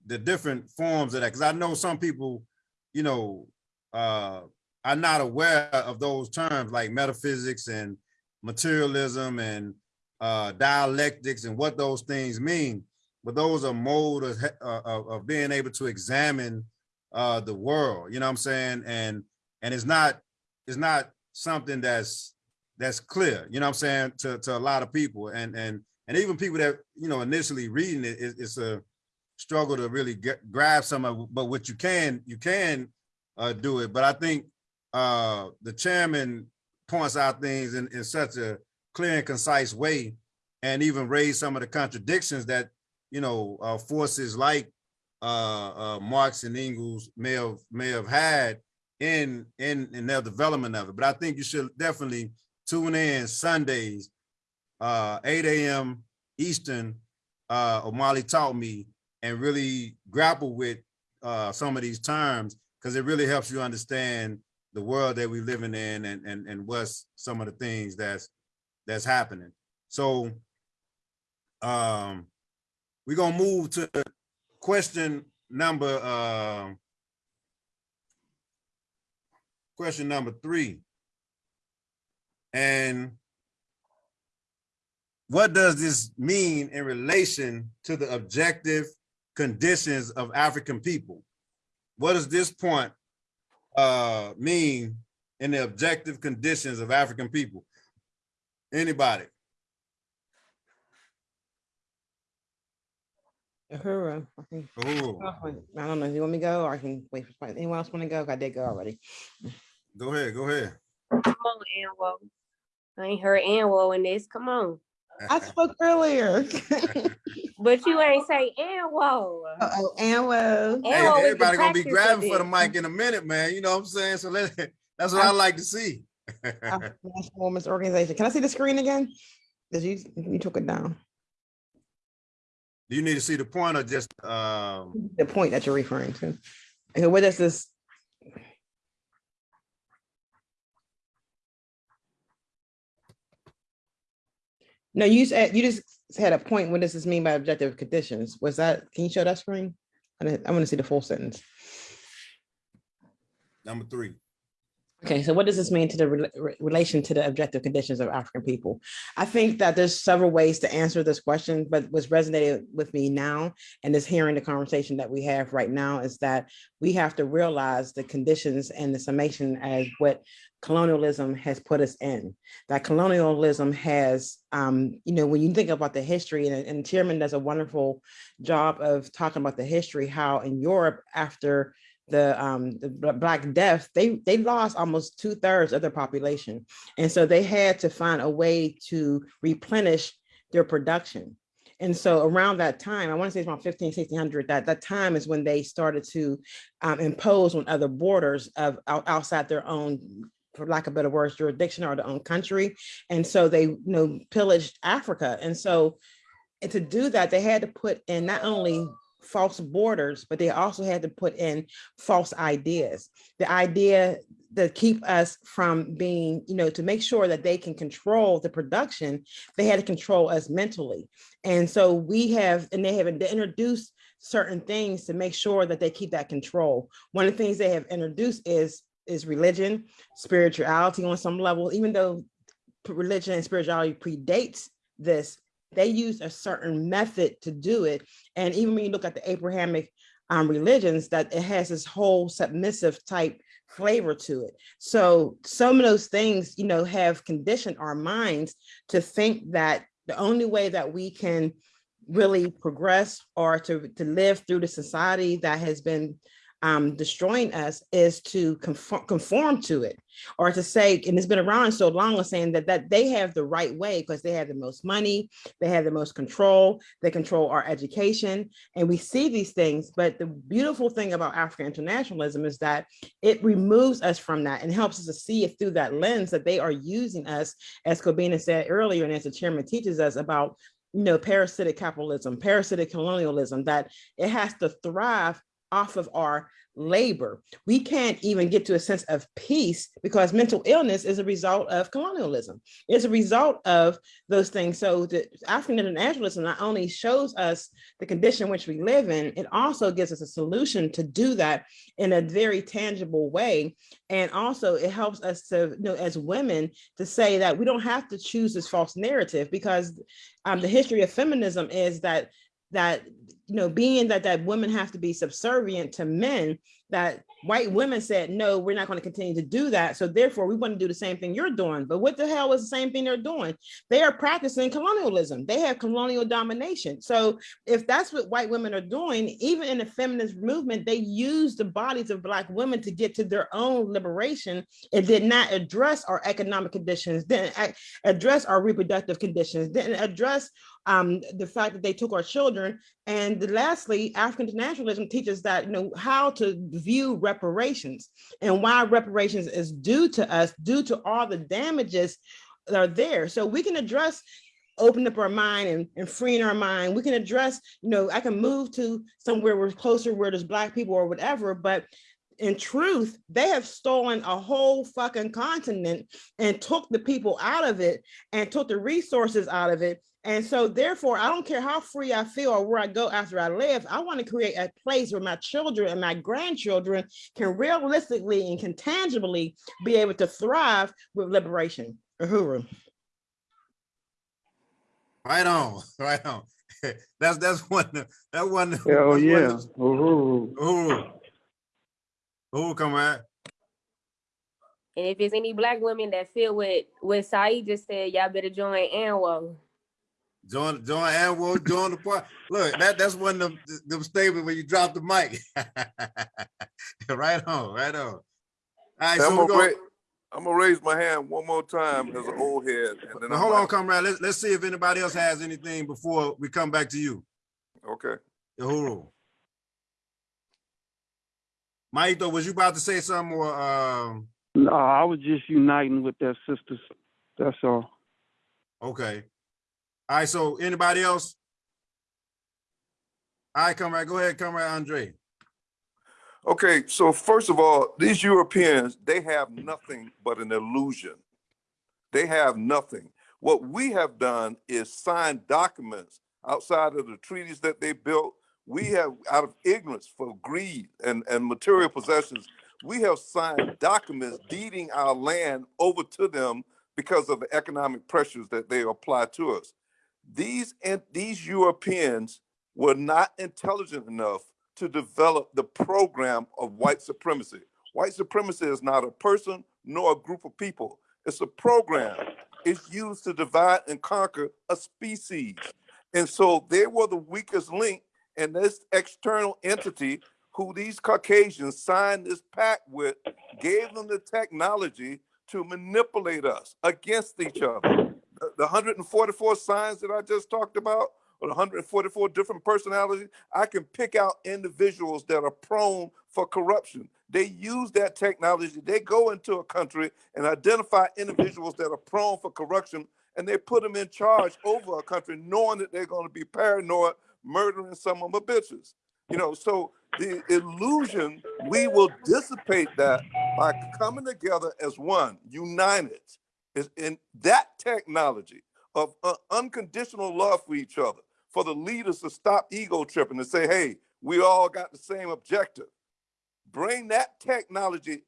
the different forms of that. Because I know some people, you know, uh, are not aware of those terms like metaphysics and materialism and uh, dialectics and what those things mean. But those are mode of, uh, of, of being able to examine uh, the world, you know what I'm saying? And, and it's not, it's not something that's, that's clear, you know what I'm saying, to, to a lot of people. And, and, and even people that, you know, initially reading it, it- it's a struggle to really get, grab some of, but what you can, you can uh, do it. But I think uh, the chairman points out things in, in such a clear and concise way and even raise some of the contradictions that, you know, uh, forces like uh, uh, Marx and Engels may have, may have had in, in, in their development of it. But I think you should definitely tune in Sundays, uh, 8 a.m. Eastern, uh, taught me and really grapple with uh, some of these terms because it really helps you understand the world that we're living in and, and, and what's some of the things that's, that's happening. So Um, we're gonna move to question number, um, question number three. And what does this mean in relation to the objective conditions of African people? What does this point uh, mean in the objective conditions of African people? Anybody? Uhuru, I. Oh, I don't know, you want me to go or I can wait for, anyone else want to go? I did go already. go ahead, go ahead. Come on, Anwo. I ain't heard Anwo in this. Come on. I spoke earlier. But you ain't say Anwo. Oh, Anwo. Hey, Anwo is everybody gonna be grabbing for the mic in a minute, man. You know what I'm saying? So let, that's what I like to see. African National Women's Organization. Can I see the screen again? Did you, you took it down? Do you need to see the point or just, um, The point that you're referring to. Okay, does this? No, you said, you just had a point. What does this mean by objective conditions? Was that, can you show that screen? I want to see the full sentence. number three? Okay, so what does this mean to the re- relation to the objective conditions of African people? I think that there's several ways to answer this question, but what's resonated with me now and is hearing the conversation that we have right now is that we have to realize the conditions and the summation as what colonialism has put us in. That colonialism has, um, you know, when you think about the history, and, and Chairman does a wonderful job of talking about the history, how in Europe after the um the black death they they lost almost two thirds of their population. And so they had to find a way to replenish their production. And so around that time i want to say it's around 15 1600 that that time is when they started to um, impose on other borders of out- outside their own for lack of better words jurisdiction or their own country. And so they you know pillaged africa. And so and to do that they had to put in not only false borders, but they also had to put in false ideas. The idea that keep us from being, you know, to make sure that they can control the production, they had to control us mentally. And so we have, and they have introduced certain things to make sure that they keep that control. One of the things they have introduced is is religion, spirituality on some level, even though religion and spirituality predates this, they used a certain method to do it. And even when you look at the Abrahamic um, religions, that it has this whole submissive type flavor to it. So some of those things, you know, have conditioned our minds to think that the only way that we can really progress or to, to live through the society that has been um, destroying us is to conform, conform to it or to say, and it's been around so long, is saying that, that they have the right way because they have the most money, they have the most control, they control our education, and we see these things. But the beautiful thing about African internationalism is that it removes us from that and helps us to see it through that lens that they are using us, as Kobina said earlier, and as the chairman teaches us about you know, parasitic capitalism, parasitic colonialism, that it has to thrive off of our labor. We can't even get to a sense of peace because mental illness is a result of colonialism. It's a result of those things. So the African internationalism not only shows us the condition in which we live in, it also gives us a solution to do that in a very tangible way. And also it helps us to, you know, as women to say that we don't have to choose this false narrative because um, the history of feminism is that that you know being that that women have to be subservient to men that white women said no we're not going to continue to do that. So therefore we want to do the same thing you're doing. But what the hell is the same thing they're doing? They are practicing colonialism. They have colonial domination. So if that's what white women are doing even in the feminist movement they use the bodies of black women to get to their own liberation. It did not address our economic conditions didn't address our reproductive conditions didn't address um, the fact that they took our children. And lastly, African internationalism teaches that, you know, how to view reparations and why reparations is due to us, due to all the damages that are there. So we can address open up our mind and, and freeing our mind. We can address, you know, I can move to somewhere where closer where there's black people or whatever, but in truth, they have stolen a whole fucking continent and took the people out of it and took the resources out of it And so therefore, I don't care how free I feel or where I go after I live, I want to create a place where my children and my grandchildren can realistically and can tangibly be able to thrive with liberation. Uhuru. Right on, right on. That's, that's one, that one. Hell that's one- yeah. Uhuru. Uhuru. Uhuru, comrade. And if it's any black women that feel what what Saeed just said, y'all better join ANWO. Join, join ANWO, join the part. Look, that, that's one of them, them statements when you drop the mic. Right on, right on. All right, I'm so gonna, we're going, I'm gonna raise my hand one more time as an old head, and then Now, I'm hold on, comrade. Let's, let's see if anybody else has anything before we come back to you. Okay. Uhuru. Maito, was you about to say something or, um, No, I was just uniting with their sisters. That's all. okay. All right, so anybody else? All right, comrade, go ahead, comrade Andre. Okay, so first of all, these Europeans, they have nothing but an illusion. They have nothing. What we have done is sign documents outside of the treaties that they built. We have, out of ignorance for greed and, and material possessions, we have signed documents deeding our land over to them because of the economic pressures that they apply to us. These, and these Europeans were not intelligent enough to develop the program of white supremacy. White supremacy is not a person nor a group of people. It's a program. It's used to divide and conquer a species. And so they were the weakest link in this external entity who these Caucasians signed this pact with, gave them the technology to manipulate us against each other. The the 144 signs that I just talked about, or the 144 different personalities, I can pick out individuals that are prone for corruption. They use that technology. They go into a country and identify individuals that are prone for corruption, and they put them in charge over a country, knowing that they're going to be paranoid, murdering some of my bitches. You know, so the illusion, we will dissipate that by coming together as one, united, is in that technology of uh, unconditional love for each other, for the leaders to stop ego tripping and say, hey, we all got the same objective. Bring that technology,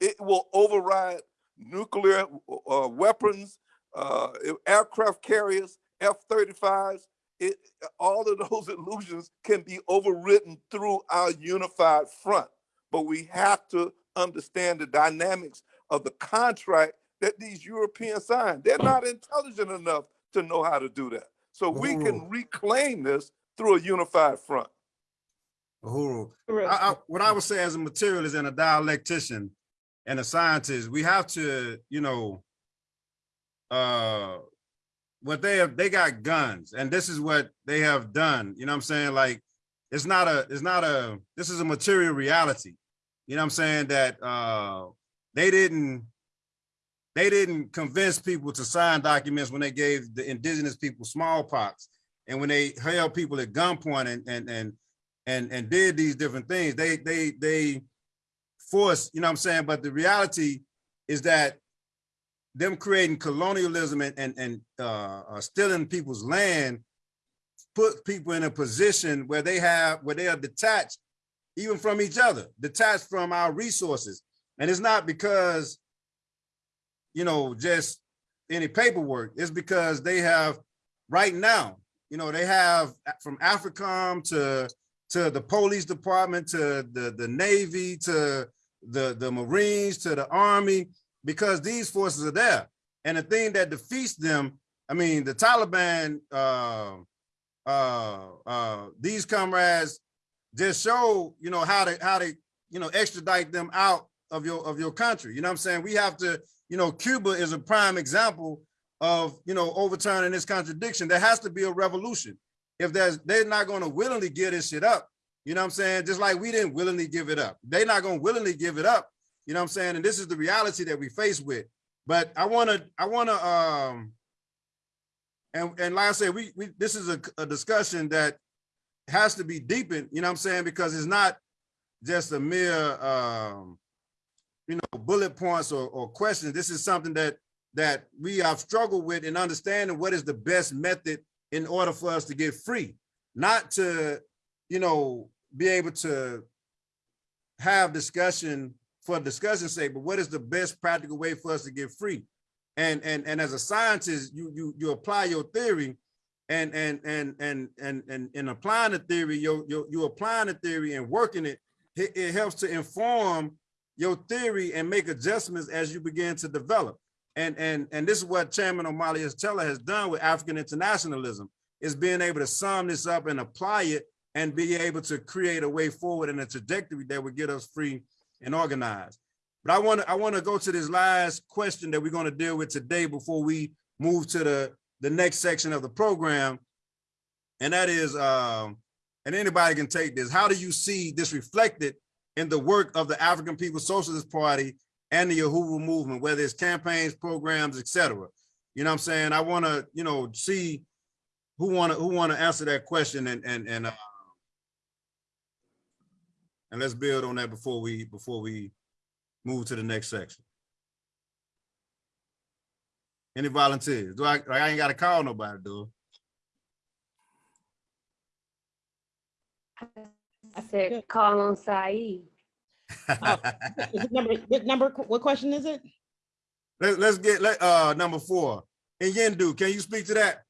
it will override nuclear uh, weapons, uh, aircraft carriers, F-35s. It, all of those illusions can be overridden through our unified front. But we have to understand the dynamics of the contract that these Europeans signed. They're not intelligent enough to know how to do that. So we can reclaim this through a unified front. Uhuru. I, I, what I would say as a materialist and a dialectician and a scientist, we have to, you know, uh, what they have, they got guns and this is what they have done. You know what I'm saying? Like, it's not a, it's not a, this is a material reality. You know what I'm saying? That uh, they didn't, they didn't convince people to sign documents when they gave the indigenous people smallpox and when they held people at gunpoint and, and, and, and and did these different things. They they they forced, you know what I'm saying? But the reality is that them creating colonialism and and, and uh, uh, stealing people's land put people in a position where they have where they are detached even from each other, detached from our resources. And it's not because, you know, just any paperwork. It's because they have right now, you know, they have from AFRICOM to to the police department, to the, the Navy, to the, the Marines, to the Army, because these forces are there. And the thing that defeats them, I mean, the Taliban, uh, uh, uh, these comrades just show, you know, how to, how to, you know, extradite them out of your, of your country. You know what I'm saying? We have to, you know, Cuba is a prime example of, you know, overturning this contradiction. There has to be a revolution. If there's they're not going to willingly give this shit up you know what i'm saying? Just like we didn't willingly give it up. They're not going to willingly give it up you know what i'm saying? And this is the reality that we face with. But i want to i want to um and and like i said we, we this is a, a discussion that has to be deepened you know what i'm saying? Because it's not just a mere um you know bullet points or, or questions this is something that that we have struggled with in understanding what is the best method in order for us to get free, not to, you know, be able to have discussion for discussion's sake, but what is the best practical way for us to get free? And and and as a scientist, you you you apply your theory and and and and and and in applying the theory, you you you applying the theory and working it, it, it helps to inform your theory and make adjustments as you begin to develop. And and and this is what Chairman Omali Yeshitela has done with African internationalism, is being able to sum this up and apply it and be able to create a way forward and a trajectory that would get us free and organized. But I want to I want to go to this last question that we're going to deal with today before we move to the the next section of the program. And that is, um, and anybody can take this. How do you see this reflected in the work of the African People's Socialist Party and the Uhuru movement, whether it's campaigns, programs, etc. You know what I'm saying? I want to, you know, see who want to who want to answer that question and and and uh, and let's build on that before we before we move to the next section. Any volunteers? Do I I ain't got to call nobody, do said, call on Saeed. I? Is it Number, what number, what question is it? Let, let's get let uh number four. And Yendu, can you speak to that?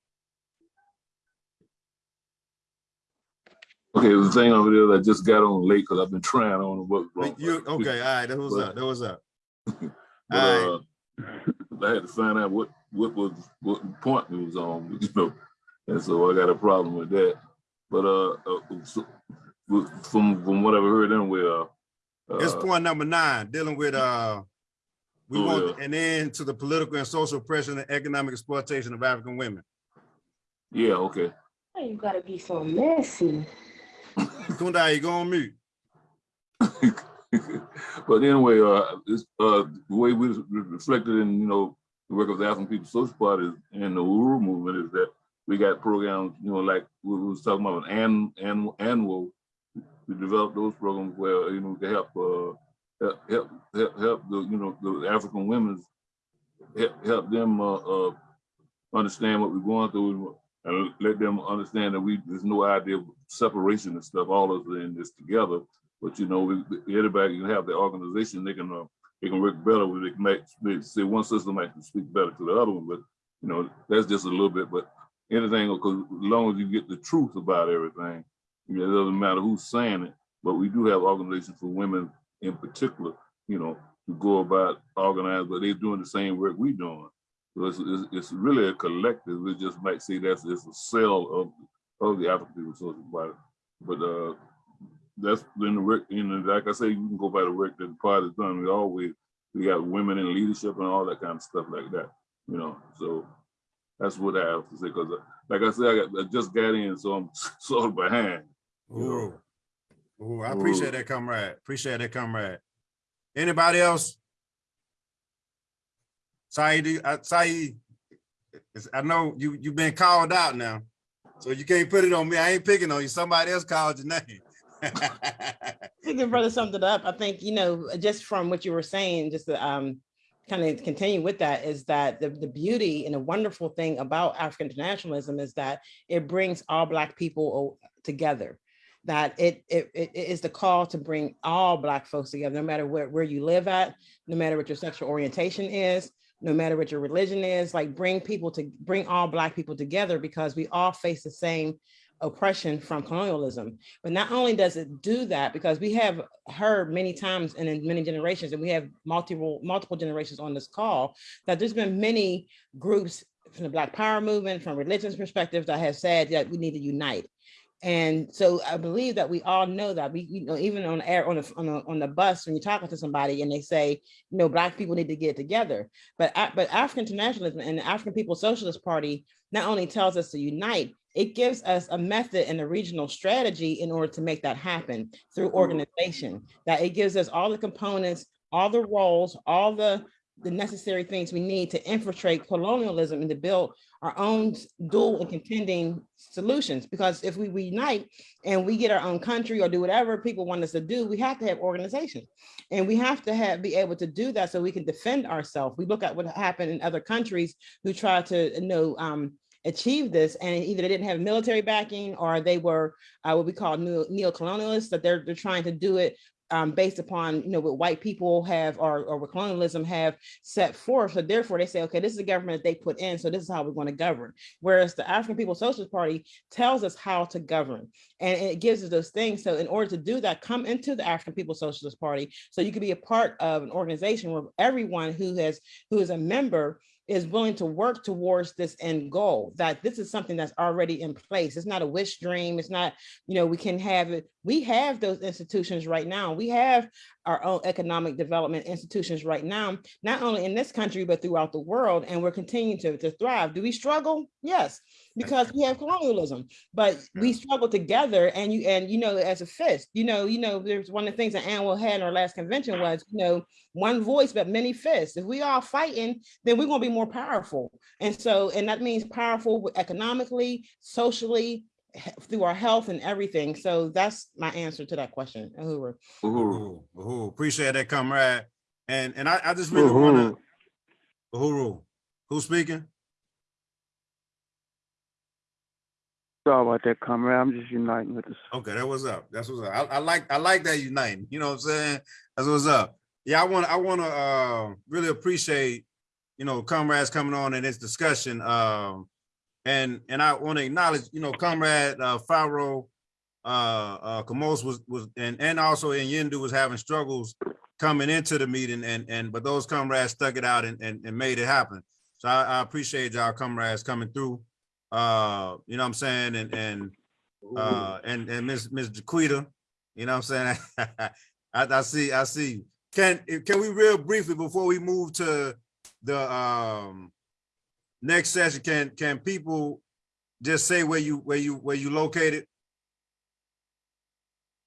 Okay, the thing over there, I just got on late because I've been trying on what. You okay? All right, that was up. That was up. But, All uh, I had to find out what, what was, what point it was on, you know, and so I got a problem with that. But, uh, uh, so, with- from, from what I've heard anyway, uh. It's uh, point number nine, dealing with uh, we Oh, want an end to the political and social oppression and economic exploitation of African women. Yeah, okay. Why you gotta be so messy? Kundai, you go on mute. But anyway, uh, it's, uh, the way we was reflected in, you know, the work of the African People's Social Party and the Uhuru movement is that we got programs, you know, like we was talking about an, an, annual, we developed those programs where, you know, to help, uh, help, help, help, the, you know, the African women, help, help them, uh, uh, understand what we're going through and let them understand that we, there's no idea of separation and stuff, all of us are in this together. But you know, we- everybody can have their organization, they can, uh, they can work better, they can make, they say one system might speak better to the other one, but you know, that's just a little bit, but anything, because as long as you get the truth about everything, it doesn't matter who's saying it, but we do have organizations for women in particular, you know, to go about organized, but they're doing the same work we're doing. So it's, it's, it's really a collective. We just might say that's it's a cell of of the African People's Social Party. But uh, that's been the work. You know, like I say, you can go by the work that the party's done. We always we got women in leadership and all that kind of stuff like that. You know, so that's what I have to say. Because like I said, I, I just got in, so I'm sort of behind. You know. Ooh. Ooh, I appreciate that, comrade. Appreciate that, comrade. Anybody else? Saeed, do uh, Saeed, I know you, you've been called out now, so you can't put it on me. I ain't picking on you. Somebody else called your name. I think the brother summed it up. I think, you know, just from what you were saying, just to um, kind of continue with that is that the, the beauty and the wonderful thing about African internationalism is that it brings all Black people together. That it, it, it is the call to bring all Black folks together, no matter where, where you live at, no matter what your sexual orientation is, no matter what your religion is, like bring people to bring all Black people together because we all face the same oppression from colonialism. But not only does it do that, because we have heard many times and in many generations, and we have multiple multiple generations on this call, that there's been many groups from the Black Power movement, from religions perspective, that have said that we need to unite. And so I believe that we all know that we, you know, even on air, on the, on the, on the bus, when you're talking to somebody and they say, you know, black people need to get together. But, but African internationalism and the African People's Socialist Party not only tells us to unite, it gives us a method and a regional strategy in order to make that happen through mm-hmm. organization. That it gives us all the components, all the roles, all the, the necessary things we need to infiltrate colonialism and to build our own dual and contending solutions. Because if we unite and we get our own country or do whatever people want us to do, we have to have organization. And we have to have be able to do that so we can defend ourselves. We look at what happened in other countries who try to you know um, achieve this, and either they didn't have military backing or they were uh, what we call neo neocolonialists, that they're they're trying to do it um, based upon you know what white people have or, or what colonialism have set forth. So therefore, they say, okay, this is the government that they put in, so this is how we're going to govern. Whereas the African People's Socialist Party tells us how to govern, and it gives us those things. So in order to do that, come into the African People's Socialist Party, so you can be a part of an organization where everyone who has who is a member is willing to work towards this end goal, that this is something that's already in place. It's not a wish dream. It's not, you know, we can have it. We have those institutions right now. We have our own economic development institutions right now, not only in this country, but throughout the world. And we're continuing to, to thrive. Do we struggle? Yes, because we have colonialism, but we struggle together and you, and you know, as a fist, you know, you know, there's one of the things that ANWO had in our last convention was, you know, one voice, but many fists. If we all fighting, then we're gonna be more powerful. And so, and that means powerful economically, socially, through our health and everything. So that's my answer to that question. Uhuru. Uhuru, Uhuru, appreciate that, comrade. And, and I, I just really wanna, Uhuru, who's speaking? Sorry about that, comrade. I'm just uniting with this. Okay, that was up. That's what's up. I, I like, I like that uniting, you know what I'm saying? That's what's up. Yeah, I want, to I want to, uh, really appreciate, you know, comrades coming on in this discussion. Um, and, and I want to acknowledge, you know, comrade, uh, Pharaoh, uh, uh, Kamos was, was, and, and also in Yendu was having struggles coming into the meeting and, and, but those comrades stuck it out and, and, and made it happen. So I, I appreciate y'all comrades coming through. Uh, you know what I'm saying? And, and, uh, and, and Miss, Miss Jaquita, you know what I'm saying? I, I see, I see. Can, can we real briefly, before we move to the, um, next session, can, can people just say where you, where you, where you located?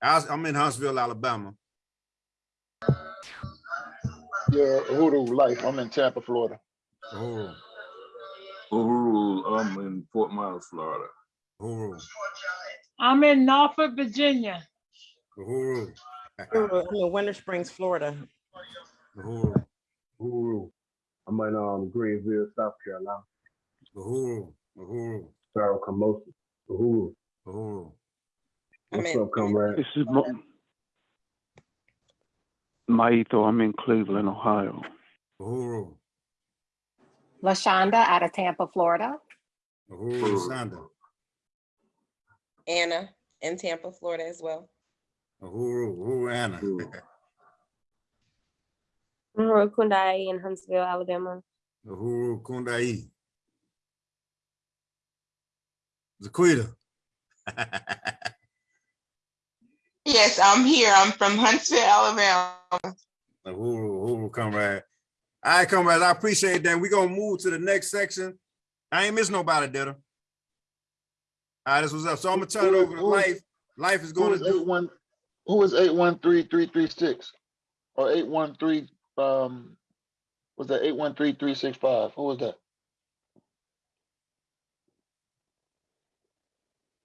I was- I'm in Huntsville, Alabama. Yeah, Uhuru Life. I'm in Tampa, Florida. Oh. Uhuru, I'm in Fort Myers, Florida. Uhuru, I'm in Norfolk, Virginia. Uhuru, Uhuru, I'm in Winter Springs, Florida. Uhuru, Uhuru. I'm in um Greenville, South Carolina. Uhuru, Uhuru, Pharaoh Kamosi. Uhuru. Uhuru. What's in- up, comrade? This is Mo- Maito. I'm in Cleveland, Ohio. Uhuru, LaShonda out of Tampa, Florida. Uhuru, Sanda, Anna in Tampa, Florida as well. Uhuru, Uhuru, Anna. Uhuru Kundai in Huntsville, Alabama. Uhuru, Kundai. Zaquita. Yes, I'm here. I'm from Huntsville, Alabama. Uhuru, Uhuru, comrade. All right, comrades, I appreciate that. We're gonna move to the next section. I ain't miss nobody, did I? All right, this was up. So I'm gonna turn it over to Life. Life is Who gonna do, one, who is eight one three three three six? Or eight one three, um, was that eight one three three six five? Who was that?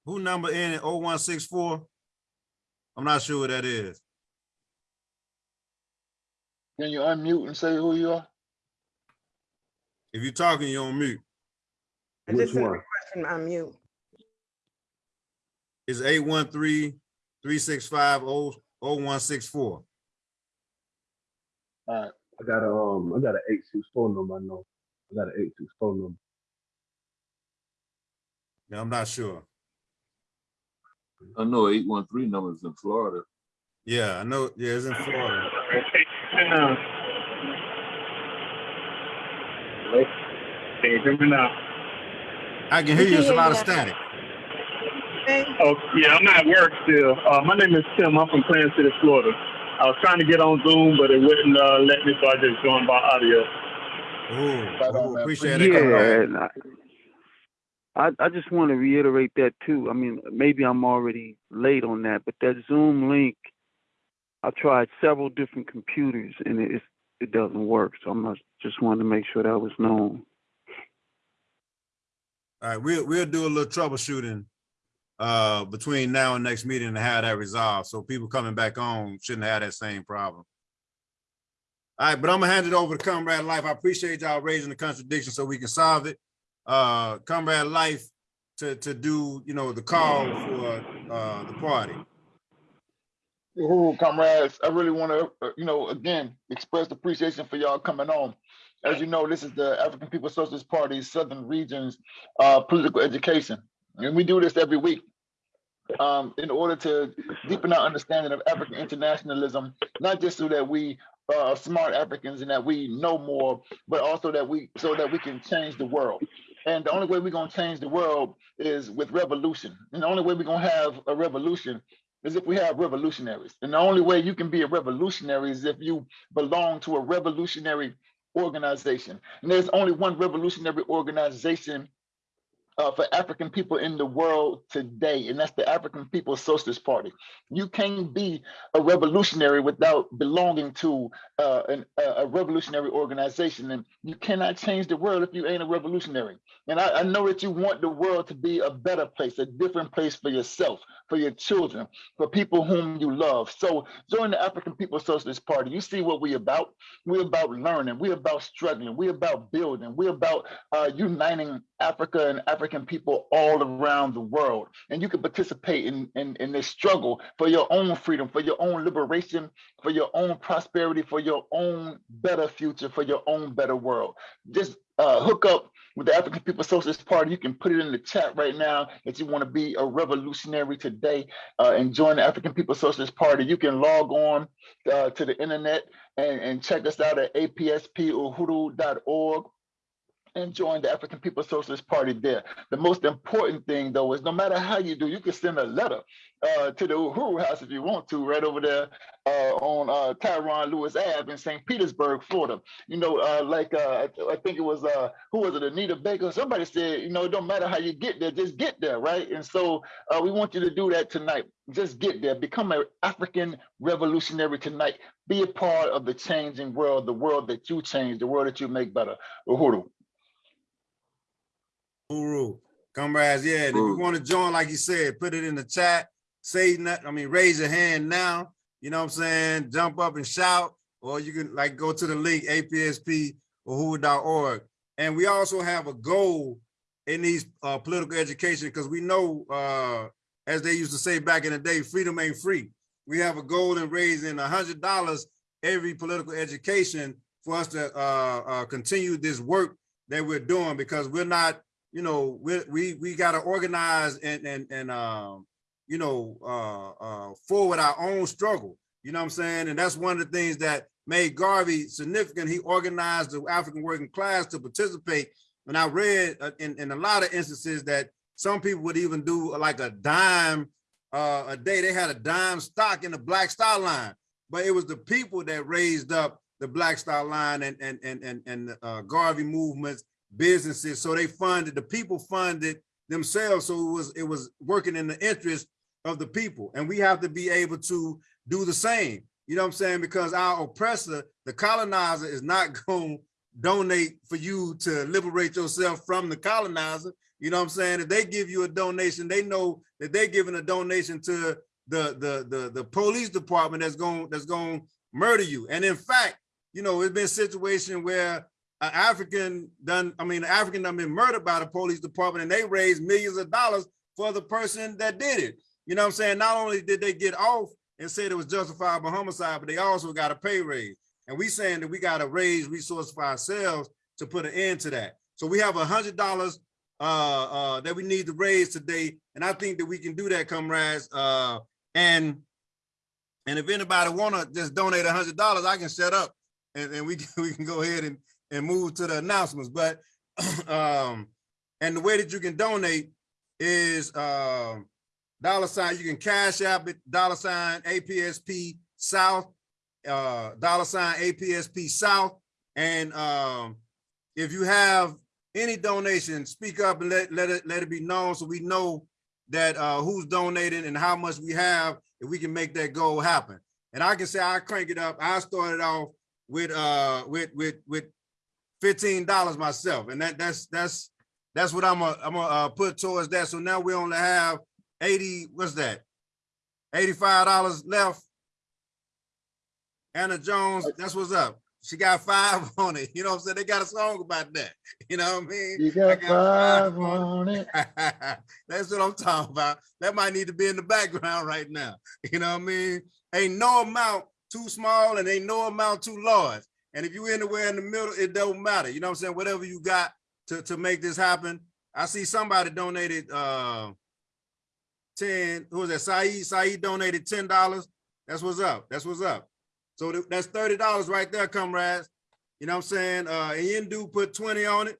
who number in at 0164? I'm not sure what that is. Can you unmute and say who you are? If you're talking, you're on mute. I Which just sent a one? request from unmute. It's 813-365-0164. Alright, I got a um I got an eight six four number, I know. I got an eight six four number. Yeah, I'm not sure. I know eight one three numbers in Florida. Yeah, I know. Yeah, it's in Florida. Can you hear me now? I can hear you. It's a lot of static. Oh, yeah, I'm at work still. Uh, my name is Tim. I'm from Plant City, Florida. I was trying to get on Zoom, but it wouldn't uh, let me, so I just joined by audio. Ooh, Right on, ooh, man. appreciate it. Yeah, comrade. and I, I I just want to reiterate that too. I mean, maybe I'm already late on that, but that Zoom link, I tried several different computers and it it doesn't work. So I'm not, just wanted to make sure that was known. All right, we'll, we'll do a little troubleshooting uh, between now and next meeting to have that resolved. So people coming back on shouldn't have that same problem. All right, but I'm gonna hand it over to Comrade Life. I appreciate y'all raising the contradiction so we can solve it. uh, Comrade Life to, to do, you know, the call for, uh, the party. Ooh, comrades, I really want to, you know, again, express appreciation for y'all coming on. As you know, this is the African People's Socialist Party's Southern Region's uh, political education. And we do this every week um, in order to deepen our understanding of African internationalism, not just so that we are smart Africans and that we know more, but also that we so that we can change the world. And the only way we're gonna change the world is with revolution. And the only way we're gonna have a revolution is if we have revolutionaries. And the only way you can be a revolutionary is if you belong to a revolutionary organization. And there's only one revolutionary organization uh, for African people in the world today, and that's the African People's Socialist Party. You can't be a revolutionary without belonging to uh, an, a revolutionary organization, and you cannot change the world if you ain't a revolutionary. And I, I know that you want the world to be a better place, a different place for yourself, for your children, for people whom you love. So join the African People's Socialist Party. You see what we're about. We're about learning. We're about struggling. We're about building. We're about uh, uniting Africa and African people all around the world. And you can participate in, in, in this struggle for your own freedom, for your own liberation, for your own prosperity, for your own better future, for your own better world. Just uh, hook up with the African People Socialist Party. You can put it in the chat right now that you want to be a revolutionary today uh, and join the African People Socialist Party. You can log on uh, to the internet and, and check us out at apspuhuru.org and join the African People's Socialist Party there. The most important thing, though, is no matter how you do, you can send a letter uh, to the Uhuru House if you want to, right over there uh, on uh, Tyron Lewis Ave in St. Petersburg, Florida. You know, uh, like uh, I think it was uh, who was it, Anita Baker? Somebody said, you know, it don't matter how you get there, just get there, right? And so uh, we want you to do that tonight. Just get there, become an African revolutionary tonight. Be a part of the changing world, the world that you change, the world that you make better. Uhuru. Uru, comrades, yeah, and if you want to join, like you said, put it in the chat, say that, I mean, raise your hand now, you know what I'm saying? Jump up and shout, or you can like go to the link, apsp.org. And we also have a goal in these uh, political education, because we know, uh, as they used to say back in the day, freedom ain't free. We have a goal in raising a hundred dollars every political education for us to uh, uh, continue this work that we're doing, because we're not you know, we we we got to organize and and and um, you know, uh, uh, forward our own struggle. You know what I'm saying? And that's one of the things that made Garvey significant. He organized the African working class to participate. And I read uh, in in a lot of instances that some people would even do like a dime uh, a day. They had a dime stock in the Black Star Line, but it was the people that raised up the Black Star Line and and and and, and uh, Garvey movements businesses. So they funded, the people funded themselves. So it was, it was working in the interest of the people. And we have to be able to do the same. You know what I'm saying? Because our oppressor, the colonizer is not going to donate for you to liberate yourself from the colonizer. You know what I'm saying? If they give you a donation, they know that they're giving a donation to the the the, the police department that's going that's going to murder you. And in fact, you know, it's been a situation where an African done, I mean, an African done been murdered by the police department and they raised millions of dollars for the person that did it. You know what I'm saying? Not only did they get off and said it was justifiable homicide, but they also got a pay raise. And we saying that we got to raise resources for ourselves to put an end to that. So we have a hundred dollars uh, uh, that we need to raise today. And I think that we can do that, comrades. Uh, and and if anybody wanna just donate a hundred dollars, I can set up and, and we, we can go ahead and and move to the announcements. But um, and the way that you can donate is um, dollar sign. You can cash app it dollar sign APSP South, uh, dollar sign APSP South. And um, if you have any donation, speak up and let let it let it be known so we know that uh, who's donating and how much we have if we can make that goal happen. And I can say I crank it up. I started off with uh with with with $15 myself. And that that's that's that's what I'm gonna I'm gonna uh, put towards that. So now we only have 80, what's that? $85 left. Anna Jones, that's what's up. she got five on it. You know what I'm saying? They got a song about that. You know what I mean? You I got five on it. That's what I'm talking about. That might need to be in the background right now. You know what I mean? Ain't no amount too small and ain't no amount too large. And if you anywhere in the middle, it don't matter. You know what I'm saying? Whatever you got to, to make this happen. I see somebody donated uh 10, who was that? Saeed, Saeed donated $10. That's what's up. That's what's up. So th- that's $30 right there, comrades. You know what I'm saying? Uh, Yendu put 20 on it.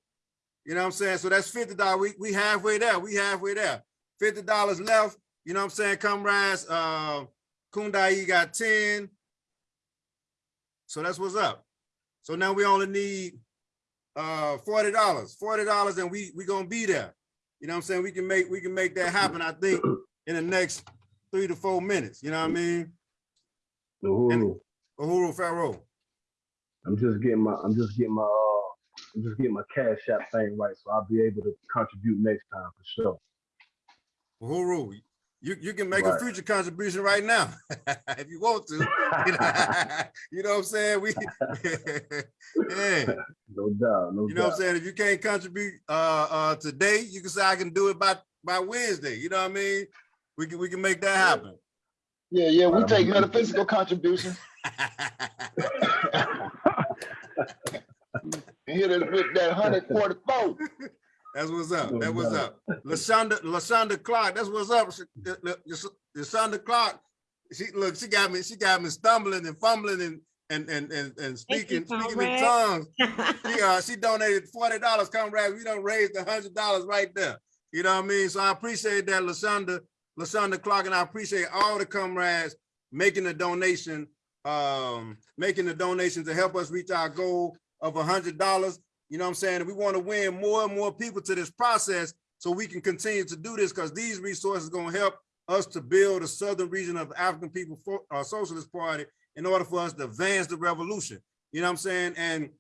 You know what I'm saying? So that's $50. We, we halfway there. We halfway there. $50 left. You know what I'm saying, comrades? Uh, Kundai got 10. So that's what's up. So now we only need uh $40, $40 and we we gonna be there. You know what I'm saying? We can make we can make that happen, I think, in the next three to four minutes. You know what I mean? Uhuru. Uhuru Pharaoh. I'm just getting my I'm just getting my uh I'm just getting my cash app thing right, so I'll be able to contribute next time for sure. Uhuru, you, you can make a future contribution right now if you want to. You know, you know what I'm saying? We yeah. No doubt, no You know what I'm saying? If you can't contribute uh uh today, you can say I can do it by by Wednesday. You know what I mean? We can we can make that happen. Yeah, yeah, we take metaphysical contributions. And hit it with that hundred forty-four. That's what's up. No That what's up. Lashonda, Lashonda Clark, that's what's up. Lashonda Clark, she look, she got me, she got me stumbling and fumbling and and and and, and speaking, speaking in tongues. She uh she donated forty dollars, comrades. We don't raise the hundred dollars right there. You know what I mean? So I appreciate that, Lashonda, Lashonda Clark, and I appreciate all the comrades making the donation, um, making the donation to help us reach our goal of a hundred dollars. You know what I'm saying? We want to win more and more people to this process so we can continue to do this because these resources going to help us to build a southern region of African People for, uh, Socialist Party in order for us to advance the revolution. You know what I'm saying? And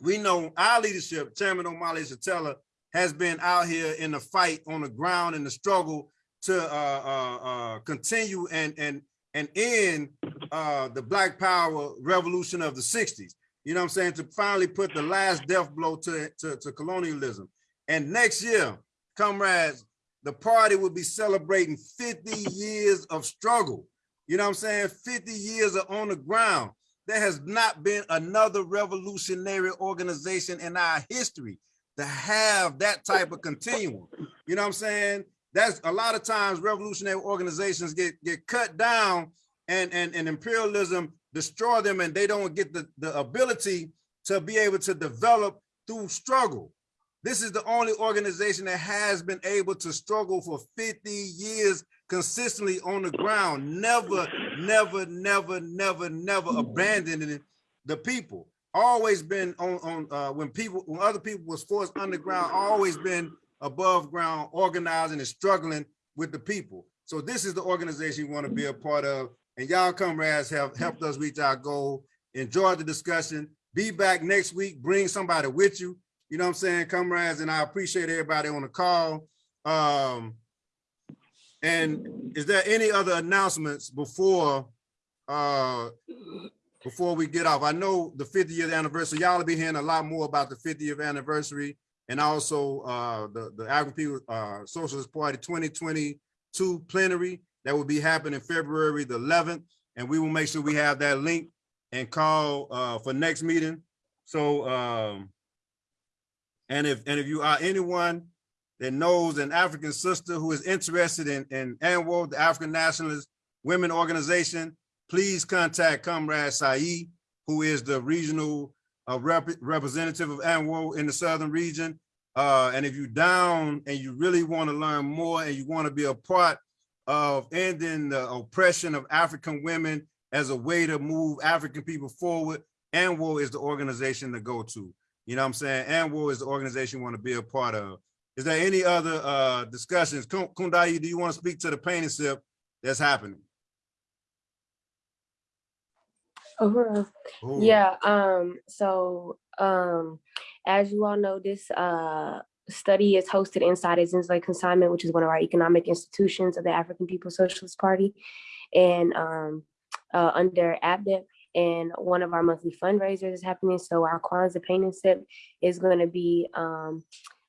we know our leadership, Chairman Omali Yeshitela, has been out here in the fight on the ground in the struggle to uh, uh, uh, continue and and and end uh, the Black Power revolution of the 60s. You know what I'm saying? To finally put the last death blow to, to, to colonialism. And next year, comrades, the party will be celebrating 50 years of struggle. You know what I'm saying? 50 years of on the ground. There has not been another revolutionary organization in our history to have that type of continuum. You know what I'm saying? That's a lot of times revolutionary organizations get get cut down and and, and imperialism destroy them and they don't get the, the ability to be able to develop through struggle. This is the only organization that has been able to struggle for 50 years consistently on the ground, never, never, never, never, never abandoning the people. Always been on, on uh, when people, when other people was forced underground, always been above ground, organizing and struggling with the people. So this is the organization you want to be a part of. And y'all comrades have helped us reach our goal. Enjoy the discussion. Be back next week. Bring somebody with you. You know what I'm saying, comrades? And I appreciate everybody on the call. Um, and is there any other announcements before uh before we get off? I know the 50th anniversary, y'all will be hearing a lot more about the 50th anniversary and also uh the, the African People uh Socialist Party 2022 plenary that will be happening February the 11th. And we will make sure we have that link and call uh for next meeting. So um and if and if you are anyone that knows an African sister who is interested in, in ANWO, the African Nationalist Women Organization, please contact Comrade Saeed, who is the regional uh, rep representative of ANWO in the Southern region. Uh, and if you're down and you really want to learn more and you want to be a part of ending the oppression of African women as a way to move African people forward, ANWO is the organization to go to. You know what I'm saying? ANWO is the organization you want to be a part of. Is there any other uh discussions? Kun- Kundai, do you want to speak to the painting sip that's happening? Uhuru. Yeah, um, so um, as you all know, this uh study is hosted inside of Zinsley Consignment, which is one of our economic institutions of the African People's Socialist Party. And um, uh, under ABDEP, and one of our monthly fundraisers is happening. So our Kwanzaa paint and sip is going to be um,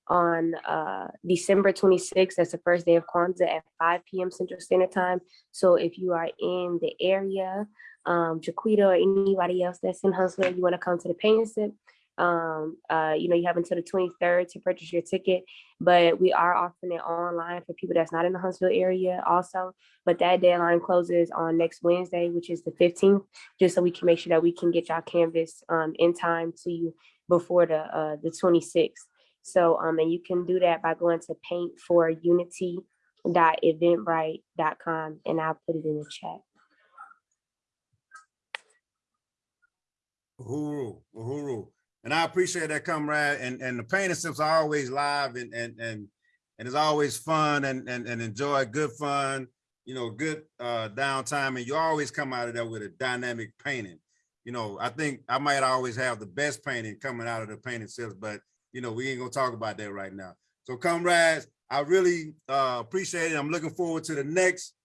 on uh, December 26th. That's the first day of Kwanzaa at 5 p.m. Central Standard Time. So if you are in the area, um, Jaquita or anybody else that's in Huntsville, you want to come to the paint and sip, um, uh, you know, you have until the 23rd to purchase your ticket, but we are offering it online for people that's not in the Huntsville area also. But that deadline closes on next Wednesday, which is the 15th, just so we can make sure that we can get y'all canvas um, in time to you before the uh, the 26th. So, um, and you can do that by going to paintforunity.eventbrite.com and I'll put it in the chat. Uhuru, uhuru. And I appreciate that, comrade. And, and the painting sips are always live and, and, and, and it's always fun and, and, and enjoy good fun, you know, good uh, downtime. And you always come out of there with a dynamic painting. You know, I think I might always have the best painting coming out of the painting sips, but you know, we ain't gonna talk about that right now. So comrades, I really uh, appreciate it. I'm looking forward to the next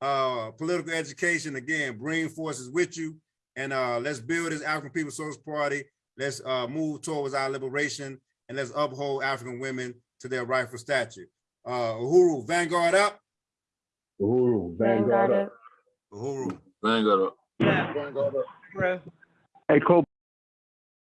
uh, political education. Again, bring forces with you and uh, let's build this African People's Social Party. Let's uh, move towards our liberation and let's uphold African women to their rightful stature. Uh, Uhuru, Vanguard up. Uhuru, Vanguard up. Uhuru. Vanguard up. Yeah. Vanguard up. Hey, Kobe.